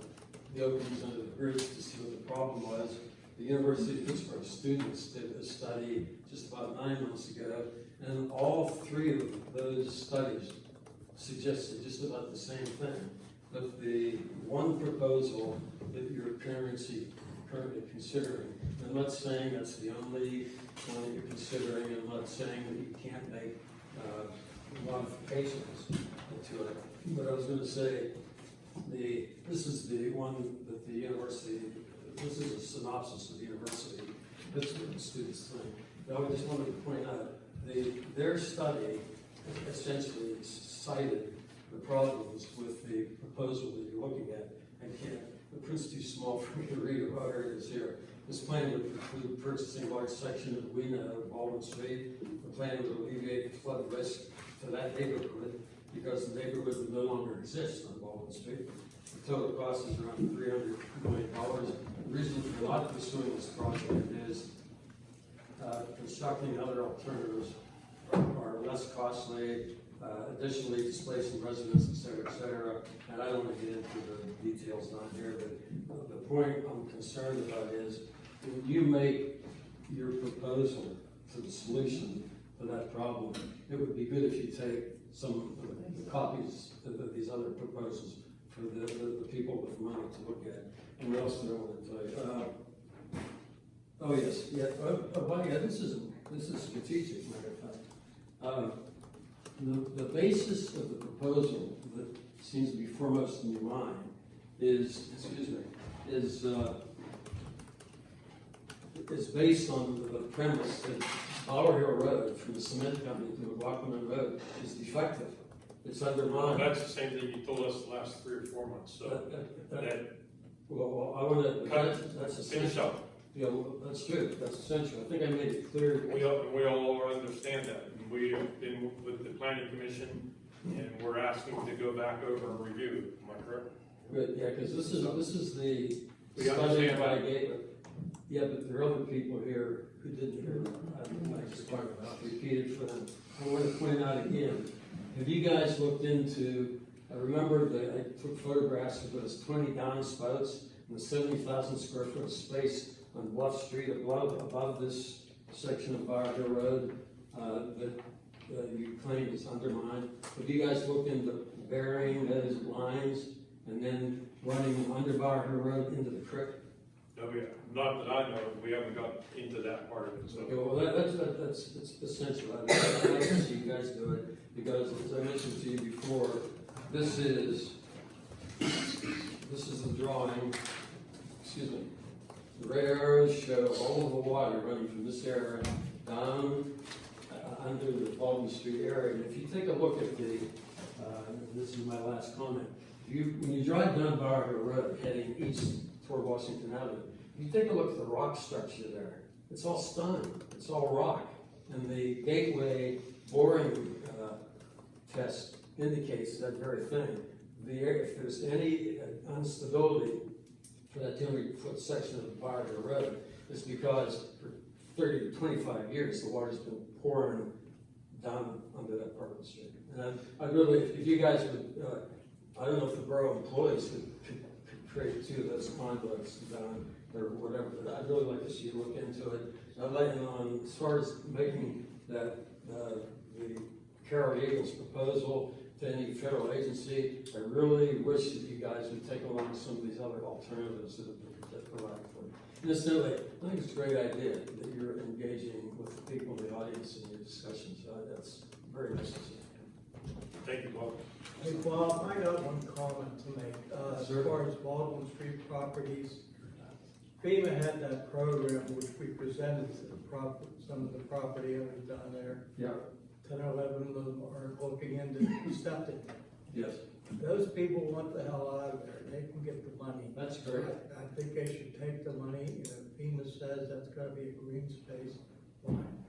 the openings under the bridge to see what the problem was. The University of Pittsburgh students did a study just about nine months ago, and all three of those studies suggested just about the same thing. That the one proposal that you're currently, currently considering. I'm not saying that's the only one that you're considering, I'm not saying that you can't make, uh, modifications to it. But I was gonna say, the, this is the one that the university, this is a synopsis of the university, what the students think. But I just wanted to point out, the, their study essentially cited the problems with the proposal that you're looking at. I can't, the print's too small for me to read, it is here. This plan would include purchasing a large section of Wena of uh, Baldwin Street. The plan would alleviate flood risk to that neighborhood because the neighborhood no longer exist on Baldwin Street. The total cost is around three hundred million dollars. The reason for not pursuing this project is uh, constructing other alternatives are less costly, uh, additionally displacing residents, et cetera, et cetera. And I don't want to get into the details down here, but the point I'm concerned about is when you make your proposal to the solution to that problem, it would be good if you take some of the copies of these other proposals for the, the, the people with money to look at. And what else did I want to tell you? Uh, Oh, yes, yeah, oh, oh, yeah, this is, this is strategic, matter of fact. Um, The, the basis of the proposal that seems to be foremost in your mind is, excuse me, is, uh, is based on the premise that Bower Hill Road from the cement company to McLaughlin Road is defective. It's Well, undermined. that's the same thing you told us the last three or four months, so That- that- that- that, Well, I wanna, that's, that's finish essential. up. Yeah, well, that's true, that's essential. I think I made it clear. We all, we all understand that. We have been with the planning commission and we're asking to go back over and review, am I correct? Good, yeah, because this is, this is the We study by that. Gateway. Yeah, but there are other people here who didn't hear, I just talked about, repeated for them. I want to point out again, have you guys looked into, I remember that I took photographs of those twenty downspouts and the seventy thousand square foot space on Bluff Street above, above this section of Bower Road, uh, that, uh, you claim is undermined. Have you guys looked into burying those lines and then running them under Bower Road into the creek? No, we, not that I know, of. we haven't got into that part of it, Okay, well, that, that's, that- that's, that's essential, I'd like to see you guys do it, because as I mentioned to you before, this is, this is the drawing, excuse me. The red arrows show all of the water running from this area down, uh, under the Baldwin Street area, and if you take a look at the, uh, this is my last comment, you, when you drive down Road heading east Washington Avenue, if you take a look at the rock structure there, it's all stone, it's all rock. And the gateway boring, uh, test indicates that very thing. The, air- if there's any uh, instability for that two hundred foot section of the Bower Hill Road, it's because for thirty to twenty-five years, the water's been pouring down under that part of the street. And I, really, if you guys would, uh, I don't know if the borough employees could create two of those conduits down or whatever, but I'd really like to see you look into it. Like, um, as far as making that, uh, the Carol Eagles proposal to any federal agency, I really wish that you guys would take along some of these other alternatives that have been provided for. And Incidentally, I think it's a great idea that you're engaging with the people in the audience in your discussions, uh, that's very necessary. Thank you, Bob. Hey, Bob, I got one comment to make, uh, as far as Baldwin Street properties. FEMA had that program which we presented to the prop, some of the property owners down there. Yeah. Ten or eleven of them are looking into septic. Yes, Those people want the hell out of there, they can get the money. that's great. I I think they should take the money, you know, FEMA says that's gotta be a green space, fine.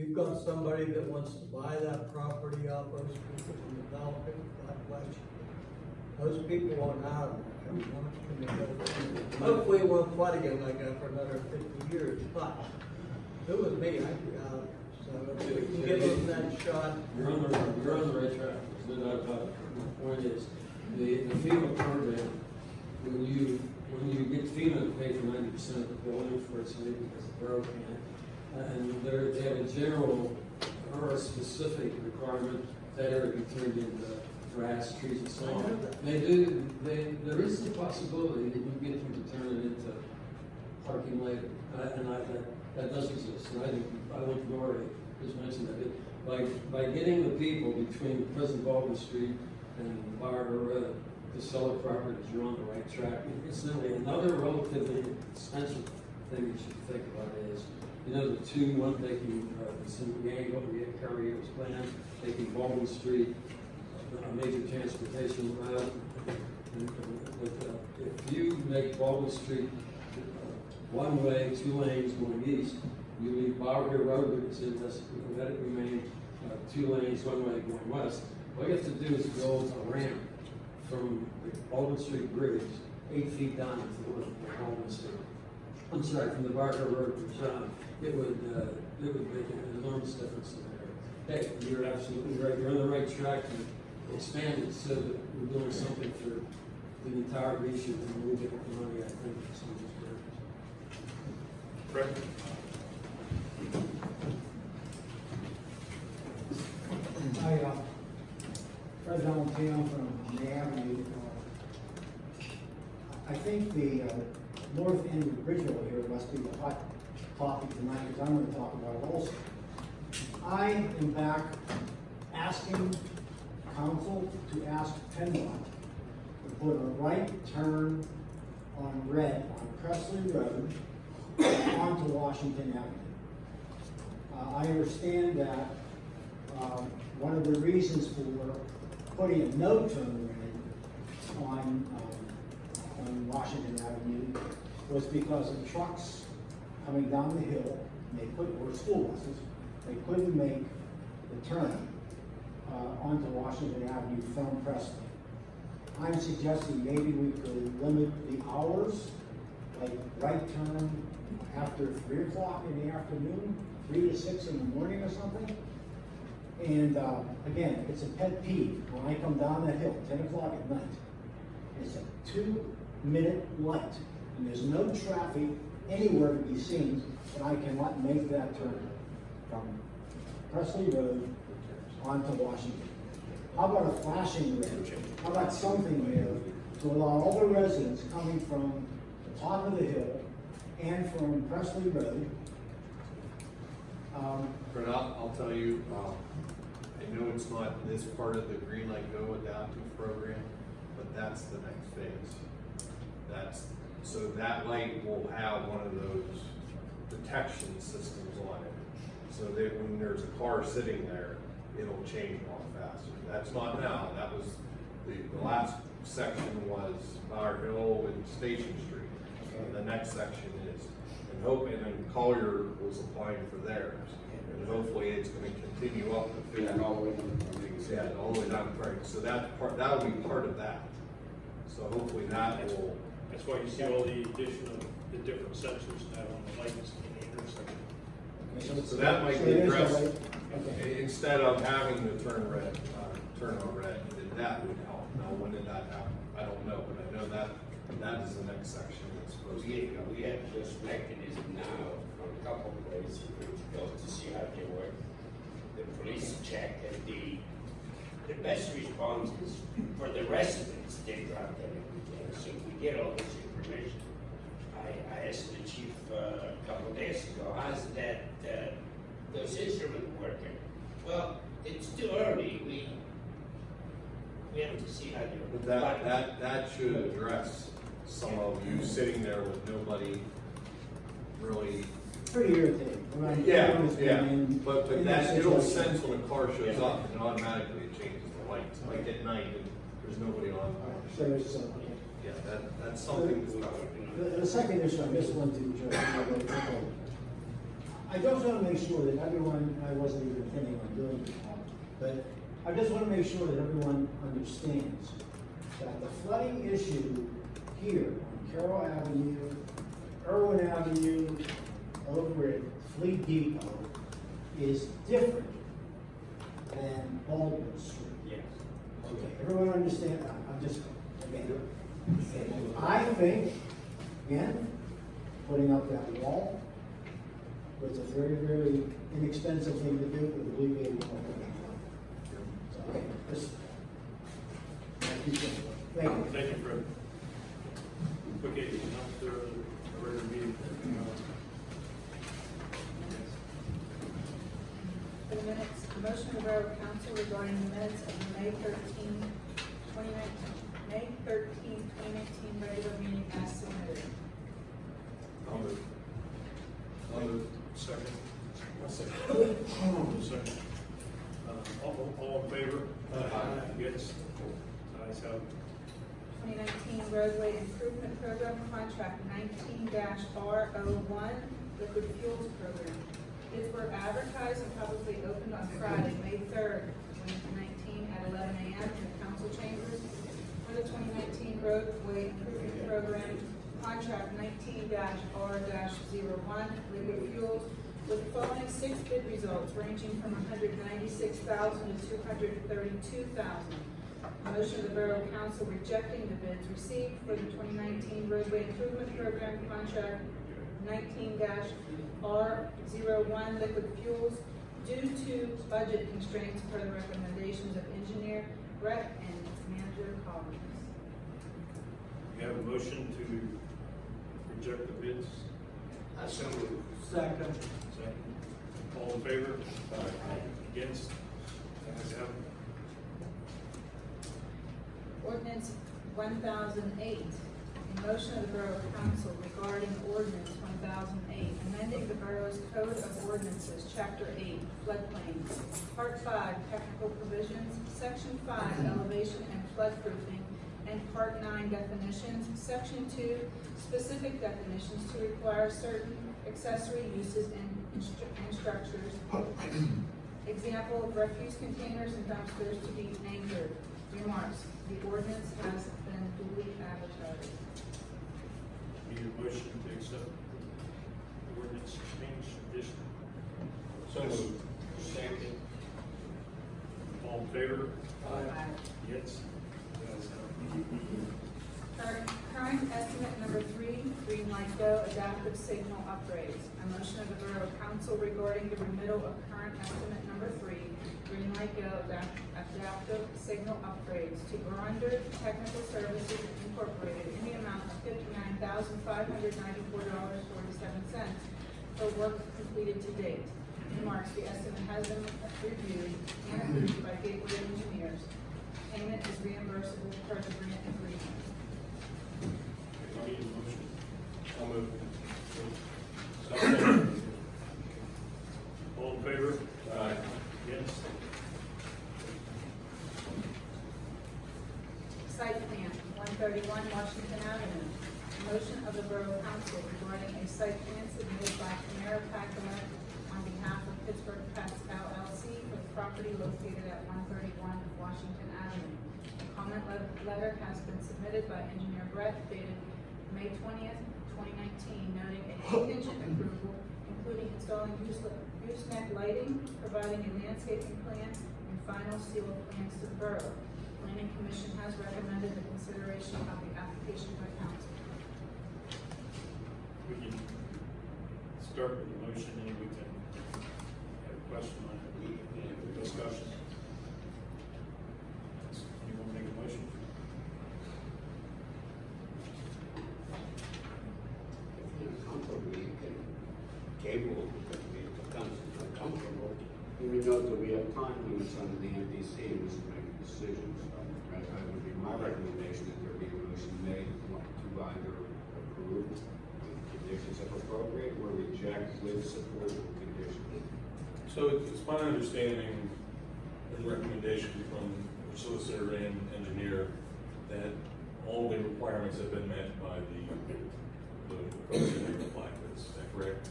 You've got somebody that wants to buy that property off those people and develop it, God bless you. Those people want out of there, I mean, how much can they go? Hopefully it won't flood again like that for another fifty years, but if it was me, I'd be out. So if we can give them that shot, You're on the, you're on the right track, it. The point is, the, the FEMA program, when you, when you get FEMA to pay for ninety percent of the building for its need because the borough can't, and they're, they have a general or a specific requirement that area be turned into grass, trees and so on. They do, they, there is the possibility that you get them to turn it into parking later. Uh, And I, that, that does exist, and I think, I think Nori just mentioned that. It- By, by getting the people between President Baldwin Street and Barber Road to sell their properties, you're on the right track. Incidentally, another relatively expensive thing that you should think about is, you know, the two, one making, uh, San Diego, Carrier's plan, making Baldwin Street a major transportation route. Uh, But, uh, if you make Baldwin Street, uh, one way, two lanes going east, you leave Hill Road, which is, let it remain, uh, two lanes, one way going west. All you have to do is build a ramp from the Baldwin Street Bridge, eight feet down to the Baldwin Street. I'm sorry, from the Barker Road to John, it would, uh, it would make an enormous difference in there. Hey, you're absolutely right, you're on the right track to expand it so that we're doing something for the entire region and we'll get the money, I think, for some of these areas. Fred? Hi, uh, Fred Valentino from the Avenue. Uh, I think the, uh, north end of Bridgeville here must be the hot topic tonight, because I'm gonna talk about it also. I am back asking council to ask PennDOT to put a right turn on red on Prestley Road onto Washington Avenue. Uh, I understand that, um, one of the reasons for putting a no turn lane on, um, on Washington Avenue was because of trucks coming down the hill, and they could, or school buses, they couldn't make the turn, uh, onto Washington Avenue from Preston. I'm suggesting maybe we could limit the hours, like right turn after three o'clock in the afternoon, three to six in the morning or something. And, uh, again, it's a pet peeve, when I come down that hill, ten o'clock at night, it's a two-minute light, and there's no traffic anywhere to be seen, and I cannot make that turn from Prestley Road onto Washington. How about a flashing red? How about something there to allow all the residents coming from the top of the hill and from Prestley Road, um, I'll, tell you, um, I know it's not this part of the Green Light Go adaptive program, but that's the next phase. That's, so that light will have one of those detection systems on it. So that when there's a car sitting there, it'll change a lot faster. That's not now, that was, the, the last section was Bower Hill and Station Street. The next section is, and hope, and then Collier was applying for theirs. And hopefully it's gonna continue up to fifty. Yeah, all the way down Yeah, all the way down, right, so that part, that'll be part of that. So hopefully that will, That's why you see all the addition of the different sensors now on the lights in the intersection. so that might So be there's a addressed. light, okay. i- Instead of having to turn red, uh, turn on red, then that would help. Now, when did that happen? I don't know, but I know that, that is the next section that's supposed to We, we have this mechanism now from a couple of places which goes to see how they work. The police check and the, the best response is for the residents, they drop them everything, so we get all this information. I, I asked the chief uh, a couple of days ago, how's that, uh, those instruments working? Well, it's too early, we, we have to see how they're But that, that, that should address some of you sitting there with nobody really pretty irritating. when I- Yeah, yeah, in- but, but in that, it'll situation. sense when a car shows up and automatically it changes the lights, like at night and there's nobody on. So there's, okay. Yeah, that, that's something to, The, the second issue, I just want to, I just want to make sure that everyone, I wasn't even intending on doing it, um, but I just want to make sure that everyone understands that the flooding issue here on Carroll Avenue, Irwin Avenue, over at Fleet Depot is different than Baldwin Street. Yes. Okay, everyone understand, I'm just, again, I think, again, putting up that wall was a very, very inexpensive thing to do with alleviating So, okay, just, thank you. Thank you. Thank you, Fred. Okay, after a regular meeting. The minutes, motion of our Council regarding the minutes of May 13, 2019. May 13, 2019 regular meeting as submitted. I'll move. I'll move. Second. I'll second. Second. Uh, all, all in favor? Aye. Against? Ayes have 2019 roadway improvement program contract 19-R01 liquid fuels program. Bids were advertised and publicly opened on Friday, May 3rd, 2019 at 11 a.m. in the council chambers for the 2019 roadway improvement program contract 19-R-01 liquid fuels with the following six bid results ranging from 196,000 to 232,000. A motion of the Borough Council rejecting the bids received for the twenty nineteen roadway improvement program contract nineteen R one liquid fuels due to budget constraints per the recommendations of engineer Brett and manager Collins. We have a motion to reject the bids. I so move. Second. Second. All in favor? Against? Ayes have it. Ordinance one thousand eight, a motion of the Borough Council regarding ordinance one thousand eight, amending the borough's code of ordinances, chapter eight, floodplain, part five, technical provisions, section five, elevation and floodproofing, and part nine, definitions, section two, specific definitions to require certain accessory uses and, instru- and structures. Example of refuse containers and dumpsters to be anchored. Remarks, the ordinance has been duly advertised. Need a motion to accept the ordinance change addition. So moved. Second. All in favor? Aye. Against? Current, estimate number three, Green Light Go adaptive signal upgrades. A motion of the Borough Council regarding the remittal of current estimate number three, Green Light Go adapt- adaptive signal upgrades to Brander Technical Services Incorporated in the amount of fifty-nine thousand five hundred ninety-four dollars forty-seven cents for work completed to date. Remarks, the estimate has been reviewed and approved by Gateway Engineers. Payment is reimbursable per the grant agreement. We need a motion. I'll move. Second. All in favor? Aye. Against? Site plan, one thirty-one Washington Avenue. Motion of the Borough Council regarding a site plan submitted by Tamara Packard on behalf of Pittsburgh Pets LLC for the property located at one thirty-one Washington Avenue. A comment le- letter has been submitted by engineer Brett dated May twentieth, twenty nineteen, noting a contingent approval, including installing use- gooseneck lighting, providing a landscaping plan, and final seal of plans to the borough. Planning Commission has recommended the consideration of the application by council. We can start with the motion and we can have a question on it, discussion. Anyone make a motion? If you're comfortable, you can table, it, if it becomes uncomfortable. We know that we have time limits under the MPC, and we should make decisions. Right, that would be my recommendation that there be a motion made to either approve with conditions if appropriate, or reject with support of conditions. So it's it's my understanding and recommendation from the solicitor and engineer that all the requirements have been met by the, the person they applied with, is that correct?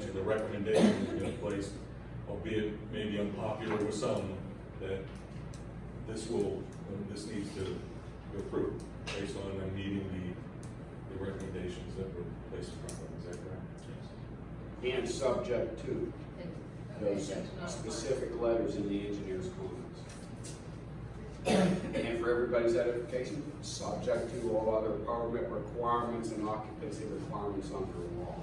And the recommendation has been placed, albeit maybe unpopular with some, that this will, this needs to go through based on them meeting the, the recommendations that were placed in front of them, is that correct? Yes. And subject to those that's specific letters in the engineer's comments. And for everybody's edification, subject to all other permit requirements and occupancy requirements under law.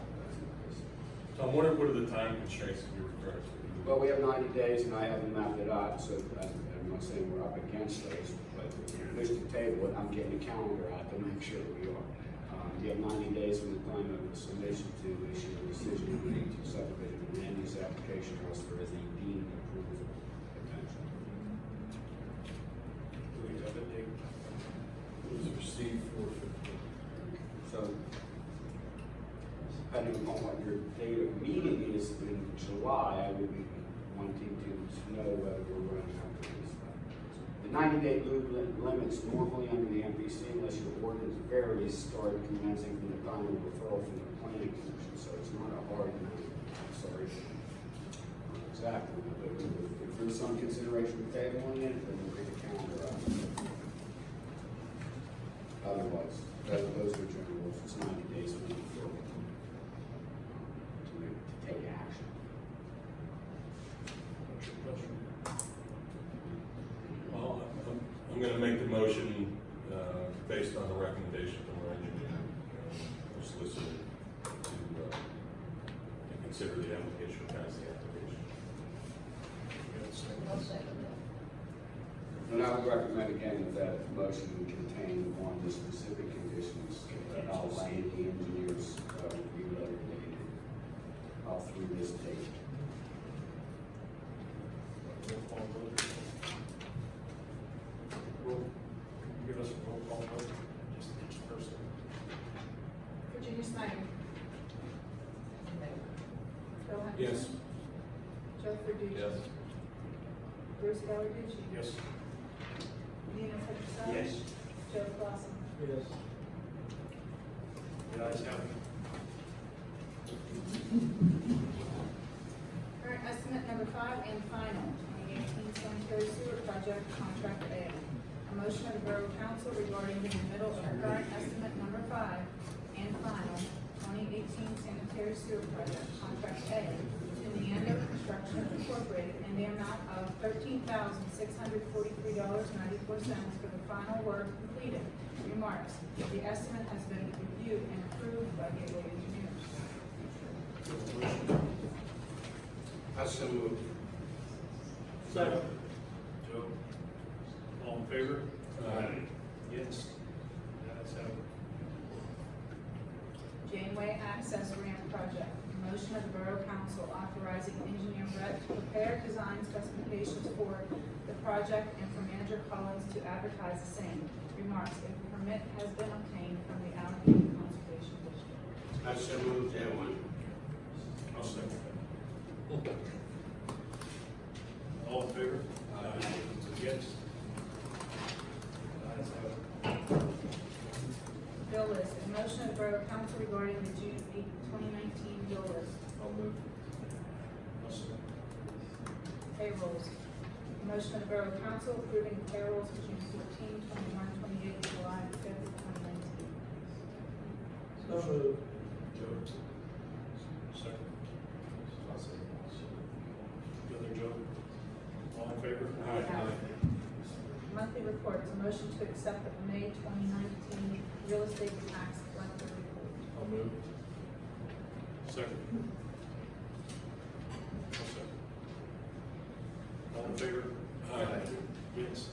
Tom, what are, what are the time constraints in your regards to? Well, we have ninety days and I haven't mapped it out, so I'm I'm not saying we're up against those, but you to table it, I'm getting a calendar out to make sure we are. Um, you have ninety days from the time of the submission to issue a decision relating to subdivision and land use application transfer as a deemed was received for So depending upon what your date of meeting is in July, I would be wanting to know whether we're running out of this. The 90-day blue limits normally under the MPC, unless your ordinance varies, start commencing from the time of referral from the planning commission. So it's not a hard, I'm sorry, exactly, but if there's some consideration for table on it, then Otherwise, those, those are general rules, it's ninety days from the referral. To to take action. What's your pleasure? Well, I'm, I'm gonna make the motion, uh, based on the recommendation from our engineer, uh, or solicitor, to, uh, to consider the application, pass the application. You got a second? I'll second that. And I would recommend again that that motion contain of the specific conditions that outline the engineers, uh, review letter dated, uh, through this date. Roll call vote. Roll, can you give us a roll call vote, just each person? Virginia Snyder. Bill Henderson. Yes. Joe Verducci. Yes. Bruce Gallarducci. Yes. Nina Petroselli. Yes. Joe Clausen. Yes. The ayes have it. Current estimate number five and final, twenty eighteen sanitary sewer project contract A. A motion of the Borough Council regarding the middle of current estimate number five and final, twenty eighteen sanitary sewer project contract A to Neander Construction Incorporated in the amount of thirteen thousand six hundred forty-three dollars ninety-four cents for the final work completed. Remarks, the estimate has been reviewed and approved by Gateway Engineers. I so move. Second. Joe? All in favor? Aye. Yes. The ayes have. Janeway Access Ramp Project. Motion of the Borough Council authorizing engineer Brett to prepare design specifications for the project and for manager Collins to advertise the same. Remarks, if permit has been obtained from the Allegheny Conservation District. I so move that one. I'll second that. All in favor? Aye. Against? Ayes have it. Bill list. A motion of the Borough Council regarding the June eighth, twenty nineteen bill list. I'll move. I'll second. Payrolls. Motion of the Borough Council approving the payrolls of June 14, 21, 28, July fifth, twenty nineteen. So moved. Second. Other Joe? All in favor? Monthly reports, motion to accept the May twenty nineteen real estate tax collector report. I'll move. Second. I'll second. All in favor? Aye. Yes.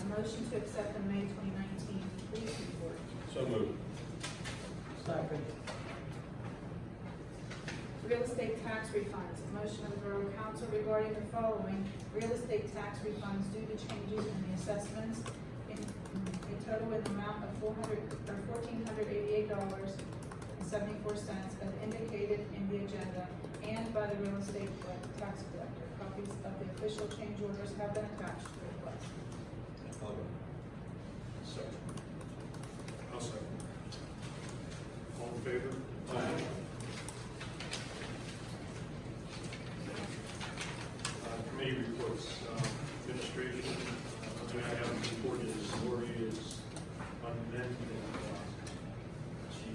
A motion to accept the May twenty nineteen police report. So moved. Second. Real estate tax refunds, a motion of the Borough Council regarding the following real estate tax refunds due to changes in the assessments in a total in the amount of four hundred, or fourteen hundred eighty-eight dollars and seventy-four cents as indicated in the agenda and by the real estate tax collector. Copies of the official change orders have been attached to the request. I'll go. Second. I'll second. All in favor? Aye. Uh, Committee reports, uh, administration, uh, what I have reported is Lori is unmet. and, uh, She,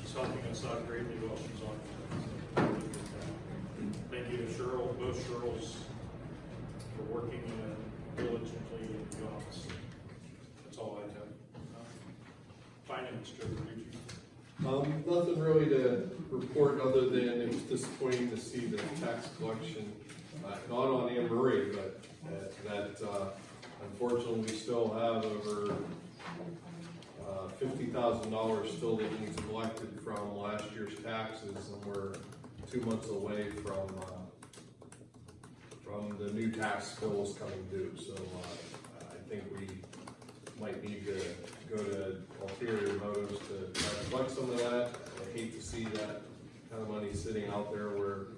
she's helping us out greatly while she's on. Thank you to Cheryl, both Cheryls, for working uh, diligently in the office. That's all I have. Uh, Finance, Joe Gucci. Um, nothing really to report other than it was disappointing to see the tax collection, uh, not on Anne Marie, but that, that, uh, unfortunately, we still have over, uh, fifty thousand dollars still that needs collected from last year's taxes, and we're two months away from, uh, from the new tax bills coming due, so, uh, I think we might need to go to ulterior motives to collect some of that. I hate to see that kind of money sitting out there where,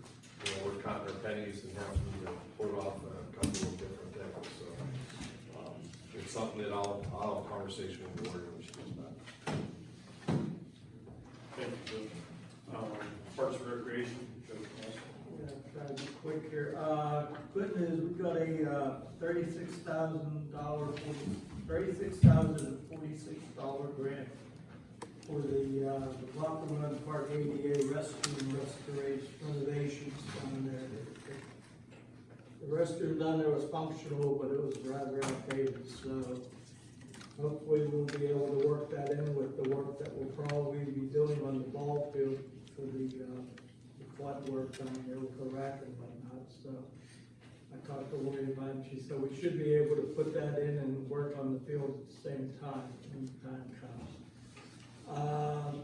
you know, we're counting our pennies and having to put off a couple of different things, so. um, It's something that I'll, I'll have a conversation with the board when she comes back. Thank you, Joe. Um, Parks and Recreation, Joe Cass. Yeah, try to be quick here. Uh, good news, we've got a, uh, thirty-six thousand dollar, thirty-six thousand and forty-six dollar grant for the, uh, the Run Park ADA restroom restoration renovations down there. The restroom down there was functional, but it was rather outdated, so hopefully we'll be able to work that in with the work that we'll probably be doing on the ball field for the, uh, the flood work down there with the rack and whatnot, so. I talked to Lori about it, she said we should be able to put that in and work on the field at the same time, when the time comes. Um,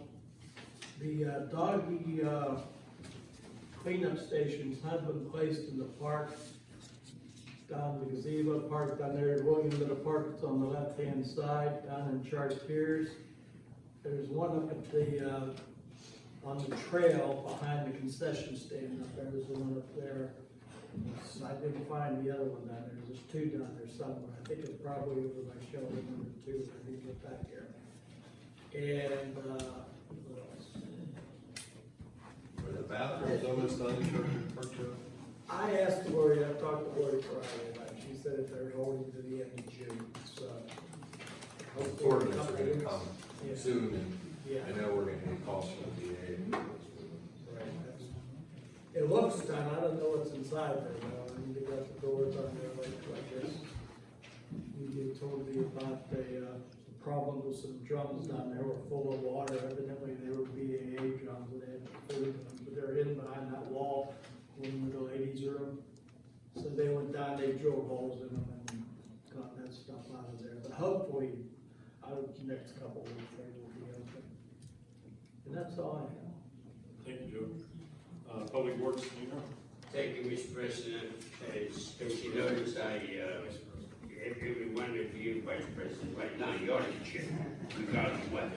the uh, doggy, uh, cleanup stations have been placed in the park, down the gazebo park down there, at William Little Park, it's on the left-hand side, down in Charles Piers. There's one up at the, uh, on the trail behind the concession stand up there, there's one up there. I didn't find the other one down there, there's two down there somewhere, I think it's probably over by shelter number two, I didn't get back there. And, uh, what else? Are the bathrooms almost done in Sherman Park, I asked Lori, I talked to Lori Friday about it, she said that they're holding to the end of June, so. hopefully in a Ordinance couple are gonna weeks- come Yeah. soon, and Yeah. I know we're gonna get calls from the DA. Right, that's- It looks done, I don't know what's inside there, though, I mean, they got the doors on there like, like this. You you told me about the, uh, problem with some drums down there were full of water, evidently they were BAA drums, and they had food in them, but they're hidden behind that wall in the ladies' room. So they went down, they drilled holes in them and got that stuff out of there, but hopefully, out of the next couple of weeks, they will be open. And that's all I have. Thank you, Joe. Uh, Public Works, you know? Thank you, Mr. President. As, as you notice, I, uh, every one of you, Vice President, right now, you're the chair, regardless of weather.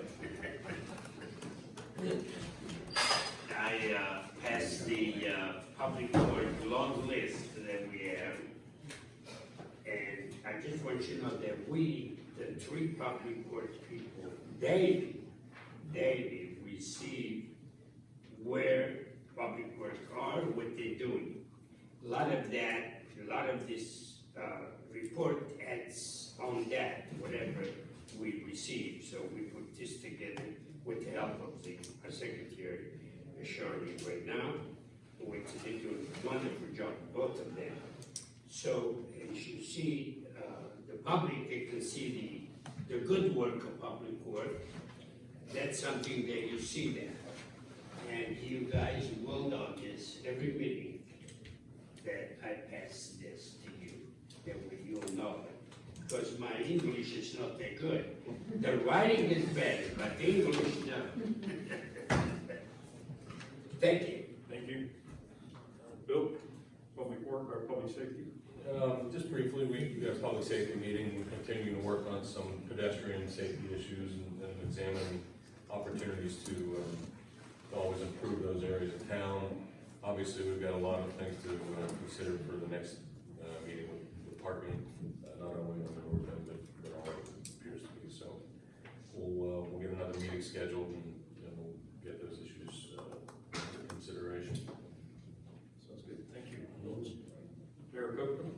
I, uh, passed the, uh, public work long list that we have. And I just want you to know that we, the three public works people, daily, daily receive where public works are, what they're doing. A lot of that, a lot of this, uh, report adds on that, whatever we receive. So we put this together with the help of the our secretary, Shirley, right now, which they do a wonderful job, both of them. So as you see, uh, the public, they can see the, the good work of public work. That's something that you see there. And you guys will notice every meeting that I pass this that way you'll know. Because my English is not that good. The writing is better, but the English, no. Thank you. Thank you. Uh, Bill, Public Work or Public Safety? Um, just briefly, we, we got a public safety meeting, we're continuing to work on some pedestrian safety issues and, and examine opportunities to, um, to always improve those areas of town. Obviously, we've got a lot of things to, uh, consider for the next, meeting with, with uh, not only on the north end, but, but all of it appears to be, so. We'll, uh, we'll get another meeting scheduled and, and we'll get those issues, uh, into consideration. Sounds good, thank you. Mayor Copeland?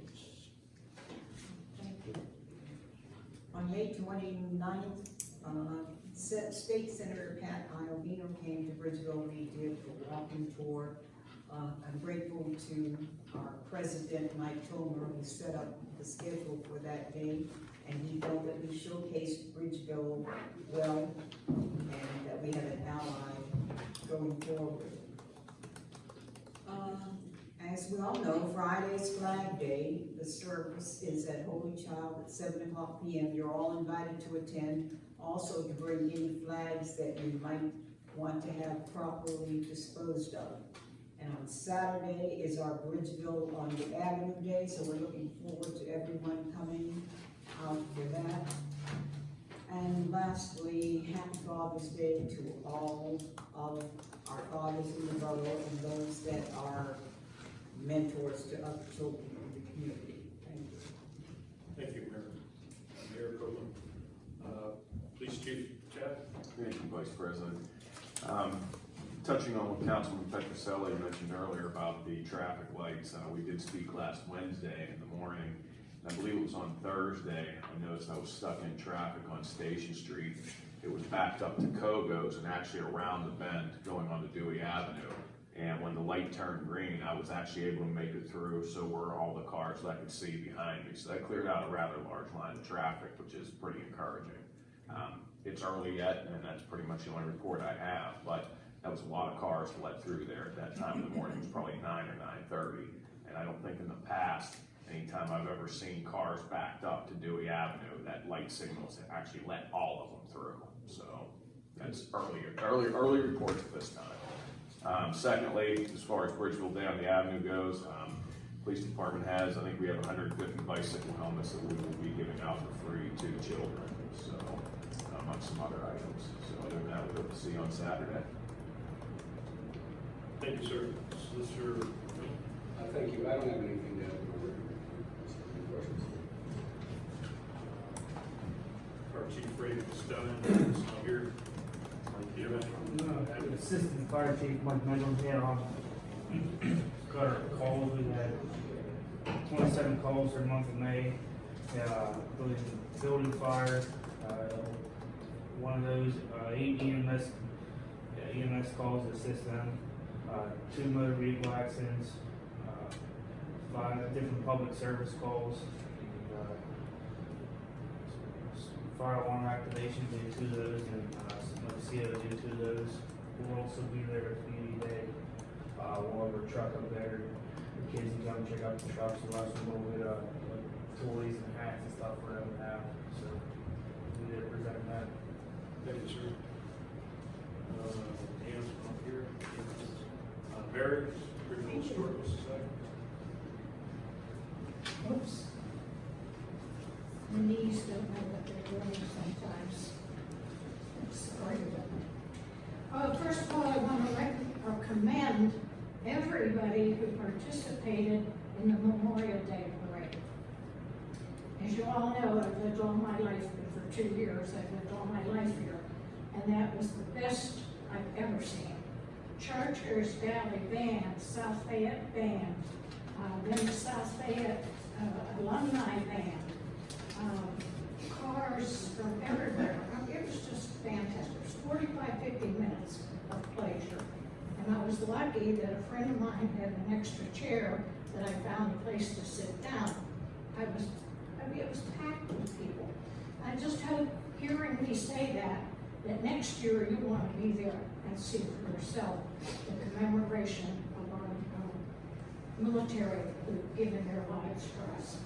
On May 29th, uh, State Senator Pam Iovino came to Bridgeville, and we did a walking tour. Uh, I'm grateful to our president, Mike Tomer, who set up the schedule for that day, and he felt that we showcased Bridgeville well, and that we have an ally going forward. Um, As we all know, Friday's Flag Day, the service is at Holy Child at seven o'clock P M. You're all invited to attend, also to bring any flags that you might want to have properly disposed of. And on Saturday is our Bridgeville on the Avenue Day, so we're looking forward to everyone coming out for that. And lastly, happy Father's Day to all of our fathers in the borough and those that are mentors to other children in the community. Thank you. Thank you, Mayor. Mayor Copeland. Uh, Police Chief Chad? Thank you, Vice President. Um, Touching on what Councilman Petroselli mentioned earlier about the traffic lights, uh, we did speak last Wednesday in the morning. I believe it was on Thursday, I noticed I was stuck in traffic on Station Street. It was backed up to Kogo's and actually around the bend going on to Dewey Avenue. And when the light turned green, I was actually able to make it through, so were all the cars that I could see behind me. So that cleared out a rather large line of traffic, which is pretty encouraging. Um, it's early yet, and that's pretty much the only report I have, but that was a lot of cars let through there at that time of the morning, it was probably nine or nine thirty. And I don't think in the past, anytime I've ever seen cars backed up to Dewey Avenue, that light signals actually let all of them through. So that's early, early, early reports at this time. Um, secondly, as far as Bridgeville down the avenue goes, um, police department has, I think we have hundred and fifty bicycle helmets that we will be giving out for free to children, so, among some other items. So other than that, we hope to see you on Saturday. Thank you, sir. Solicitor, Uh, thank you, I don't have anything to add. Any questions? our Chief Ray Costello is not here. Do you have any? No, Assistant Fire Chief Mike Mendel here on, got our calls, we had twenty-seven calls for the month of May. Uh, including building fire, uh, one of those, uh, eight EMS, uh, EMS calls to assist them, uh, two motor vehicle accidents, uh, five different public service calls, uh, fire alarm activation due to those, and, the CO due to those. We'll also be there at community day, we'll have our truck up there, the kids can come check out the trucks, we'll have some little bit of, toys and hats and stuff for them to have, so, we there presenting that. Thank you, sir. Uh, Dan's not here. Barry, Bridgeville Historical Society. Oops. The knees don't know what they're doing sometimes. Sorry about that. Uh, first of all, I want to rec- or commend everybody who participated in the Memorial Day Parade. As you all know, I've lived all my life, but for two years, I've lived all my life here, and that was the best I've ever seen. Chartiers Valley Band, South Fayette Band, uh, then the South Fayette uh, Alumni Band, um, cars from everywhere. It was just fantastic. It was 45, 50 minutes of pleasure. And I was lucky that a friend of mine had an extra chair that I found a place to sit down. I was, I mean, it was packed with people. I just hope, hearing me say that, that next year you want to be there and see for yourself the commemoration of our um, military who've given their lives for us.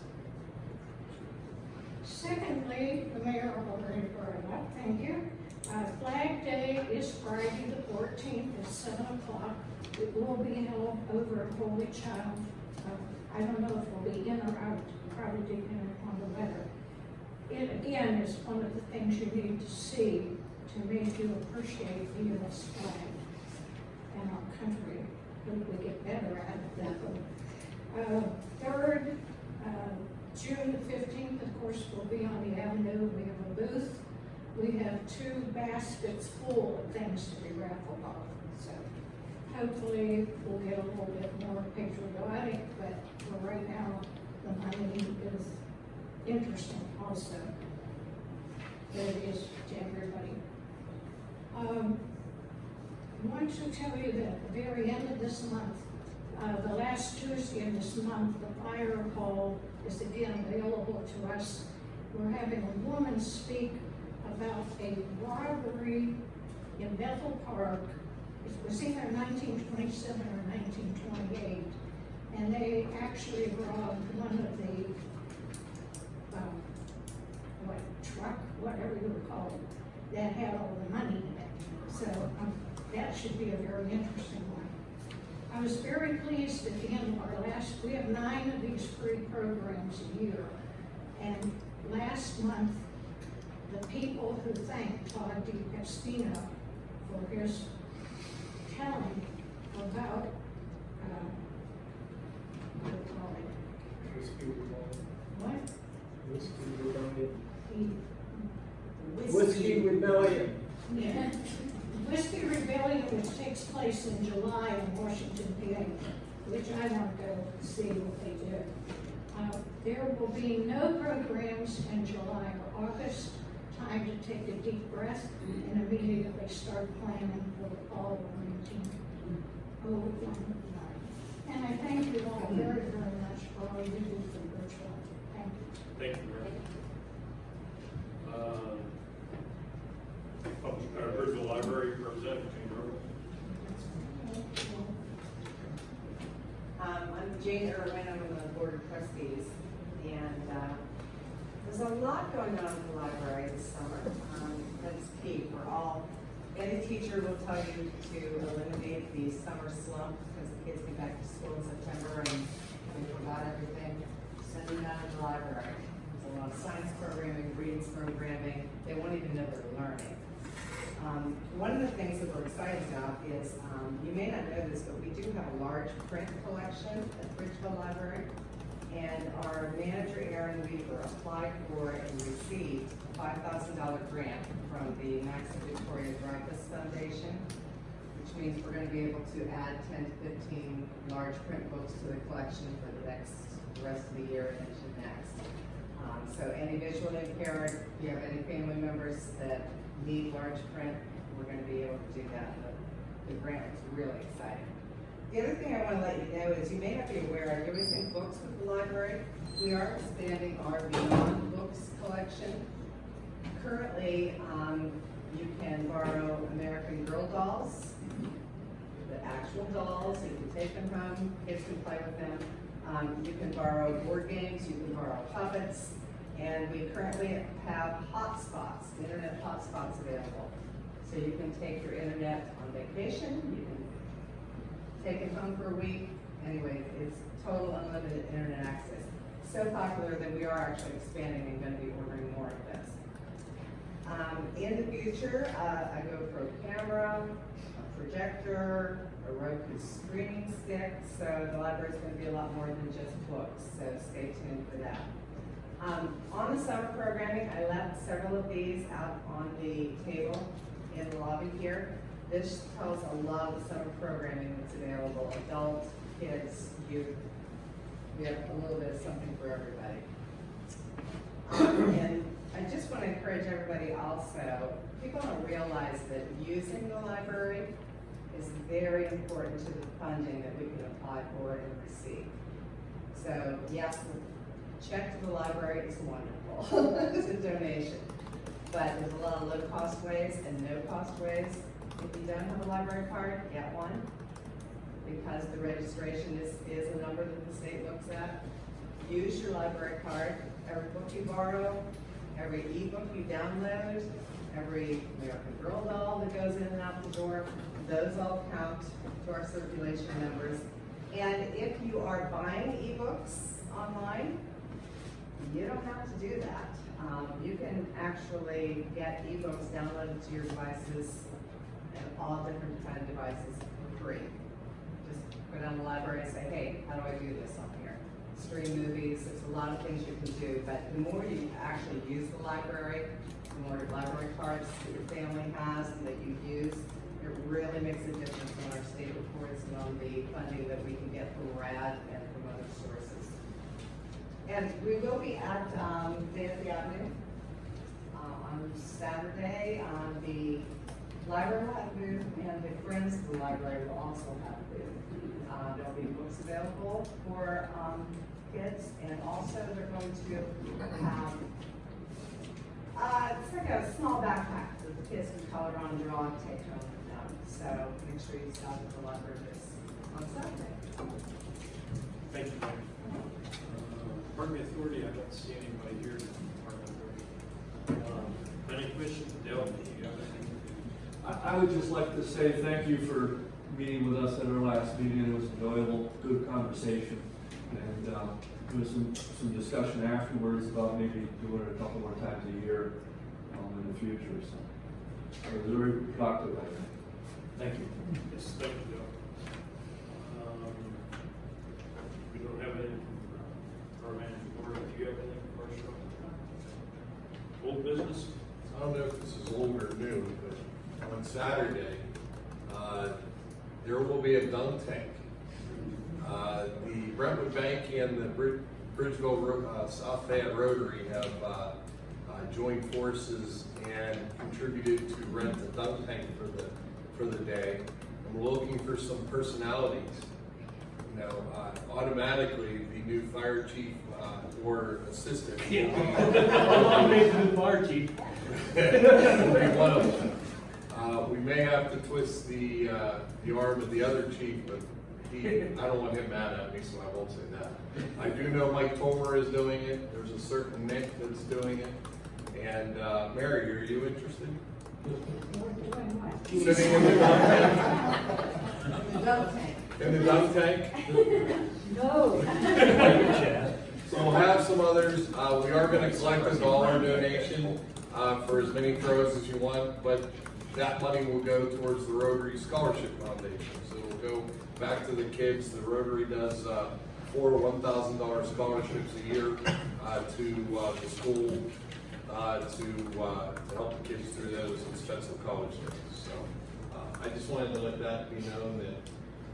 Secondly, the mayor already brought up, thank you. Uh, Flag Day is Friday the fourteenth at seven o'clock. It will be held over at Holy Child. Uh, I don't know if we'll be in or out, probably depending on the weather. It again is one of the things you need to see to make you appreciate the US flag and our country. Hope we get better at that. Uh, third, uh, June the fifteenth, of course, will be on the avenue. We have a booth. We have two baskets full of things to be raffled off. So hopefully we'll get a little bit more patriotic, but for right now, the money is interesting also. That it is to everybody. Um, I want to tell you that at the very end of this month, uh, the last Tuesday of this month, the fire hall is again available to us. We're having a woman speak about a robbery in Bethel Park. It was either nineteen twenty-seven or nineteen twenty-eight. And they actually robbed one of the, um, what, truck, whatever you would call it, that had all the money in it. So, um, that should be a very interesting one. I was very pleased at the end of our last, we have nine of these free programs a year. And last month, the people who thank Todd DiPestino for his telling about, uh, what do you call it? Whiskey Rebellion. What? Whiskey Rebellion. He- Whiskey Rebellion. Yeah. Whiskey Rebellion, which takes place in July in Washington, PA, which I want to go see what they do. Uh, There will be no programs in July or August, time to take a deep breath and immediately start planning for the fall of nineteen oh one nine. And I thank you all very, very much for all you do for Bridgewater. Thank you. Thank you. Uh, Uh, Bridgeville Library Representative. Um, I'm Jane Irwin, I'm on the Board of Trustees, and, uh, there's a lot going on in the library this summer. Um, that's key for all, any teacher will tell you to eliminate the summer slump, because the kids get back to school in September and we forgot everything. Send them down to the library. There's a lot of science programming, reading programming, they won't even know they're learning. Um, one of the things that we're excited about is, um, you may not know this, but we do have a large print collection at Bridgeville Library. And our manager, Aaron Weaver, applied for and received a five thousand dollar grant from the Max and Victoria Dreyfus Foundation, which means we're gonna be able to add ten to fifteen large print books to the collection for the next, the rest of the year and into next. Um, so any visually impaired, if you have any family members that need large print, we're gonna be able to do that. The, the grant is really exciting. The other thing I wanna let you know is you may not be aware, you're using books with the library. We are expanding our Beyond Books collection. Currently, um, you can borrow American Girl dolls, the actual dolls, you can take them home, kids can play with them. Um, you can borrow board games, you can borrow puppets, and we currently have hotspots, internet hotspots available. So you can take your internet on vacation, you can take it home for a week. Anyway, it's total unlimited internet access. So popular that we are actually expanding and gonna be ordering more of this. Um, in the future, uh, I go for a camera, a projector, a Roku streaming stick, so the library is gonna be a lot more than just books, so stay tuned for that. Um, on the summer programming, I left several of these out on the table in the lobby here. This tells a lot of the summer programming that's available, adults, kids, youth. We have a little bit of something for everybody. Um, and I just want to encourage everybody also, people don't realize that using the library is very important to the funding that we can apply for and receive. So yes, check to the library is wonderful, it's a donation. But there's a lot of low-cost ways and no-cost ways. If you don't have a library card, get one. Because the registration is, is a number that the state looks at. Use your library card. Every book you borrow, every ebook you download, every American Girl doll that goes in and out the door, those all count to our circulation numbers. And if you are buying ebooks online, you don't have to do that. Um, you can actually get ebooks downloaded to your devices and all different kind of devices for free. Just go down to the library and say, hey, how do I do this on here? Stream movies, there's a lot of things you can do, but the more you actually use the library, the more library cards that your family has and that you use, it really makes a difference on our state reports and on the funding that we can get from RAD and from other sources. And we will be at, um, Dancy Avenue, uh, on Saturday, on the library will have booth, and the Friends of the Library will also have a booth. Uh, there'll be books available for, um, kids, and also they're going to have, uh, it's like a small backpack that the kids can color on, draw, and take home with them. So make sure you stop at the library this on Saturday. Thank you, Department Authority, I don't see anybody here. from Department Authority. Um, Planning Commission, Dale, do you have anything? I, I would just like to say thank you for meeting with us at our last meeting. It was enjoyable, good conversation. And, uh, there was some, some discussion afterwards about maybe doing it a couple more times a year. um, in the future, so. it was very productive, I think. Thank you. Yes, thank you, Joe. Um, We don't have any, board, do you have anything for? Old business? I don't know if this is old or new, but on Saturday, uh, there will be a dunk tank. Uh, the Brentwood Bank and the Brid- Bridgeville, uh, South Fayette Rotary have, uh, uh, joined forces and contributed to rent the dunk tank for the, for the day. We're looking for some personalities. You know, uh, automatically, the new fire chief, uh, or assistant. will be- I'll the fire chief. will be one of them. Uh, we may have to twist the, uh, the arm of the other chief, but he, I don't want him mad at me, so I won't say that. I do know Mike Tomer is doing it, there's a certain Nick that's doing it, and, uh, Mary, are you interested? Sitting in the dunk tank? Dunk tank. In the dunk tank? No. So we'll have some others, uh, we are gonna collect a dollar donation, uh, for as many throws as you want, but that money will go towards the Rotary Scholarship Foundation, so it'll go back to the kids, the Rotary does, uh, four one thousand dollar scholarships a year, uh, to, uh, the school, uh, to, uh, to help the kids through those expensive college days, so. Uh, I just wanted to let that be known that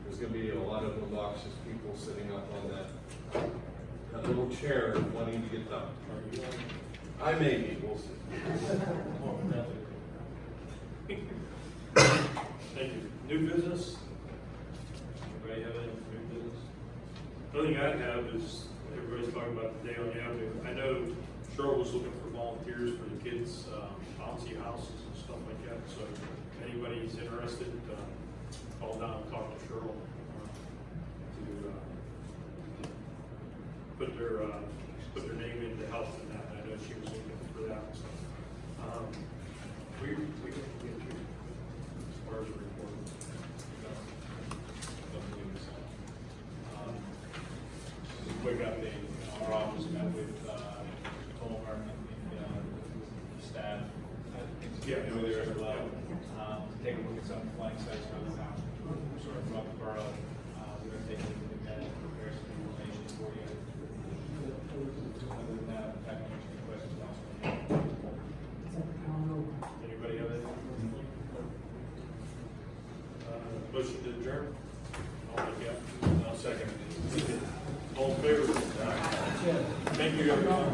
there's gonna be a lot of obnoxious people sitting up on that, that little chair wanting to get done. I may be, we'll see. Thank you. New business? Anybody have any new business? The only thing I have is, everybody's talking about the day on the avenue. I know Cheryl was looking for volunteers for the kids' um, bouncy houses and stuff like that, so if anybody's interested, um, call down and talk to Cheryl uh, to uh, put their, uh, put their name in to help in that. I know she was looking for that, so. um, We, we get you as far as the report. Um, Just a quick update, our office met with, uh, Tolmar and the, uh, staff. Yeah. Over there as well, um, to take a look at some flying sites the borough. Uh, we're prepare some information for you. Other than that, if you have any questions. Anybody have anything? Uh, Motion to adjourn? All in favor? I'll second it. All in favor? Thank you, everyone.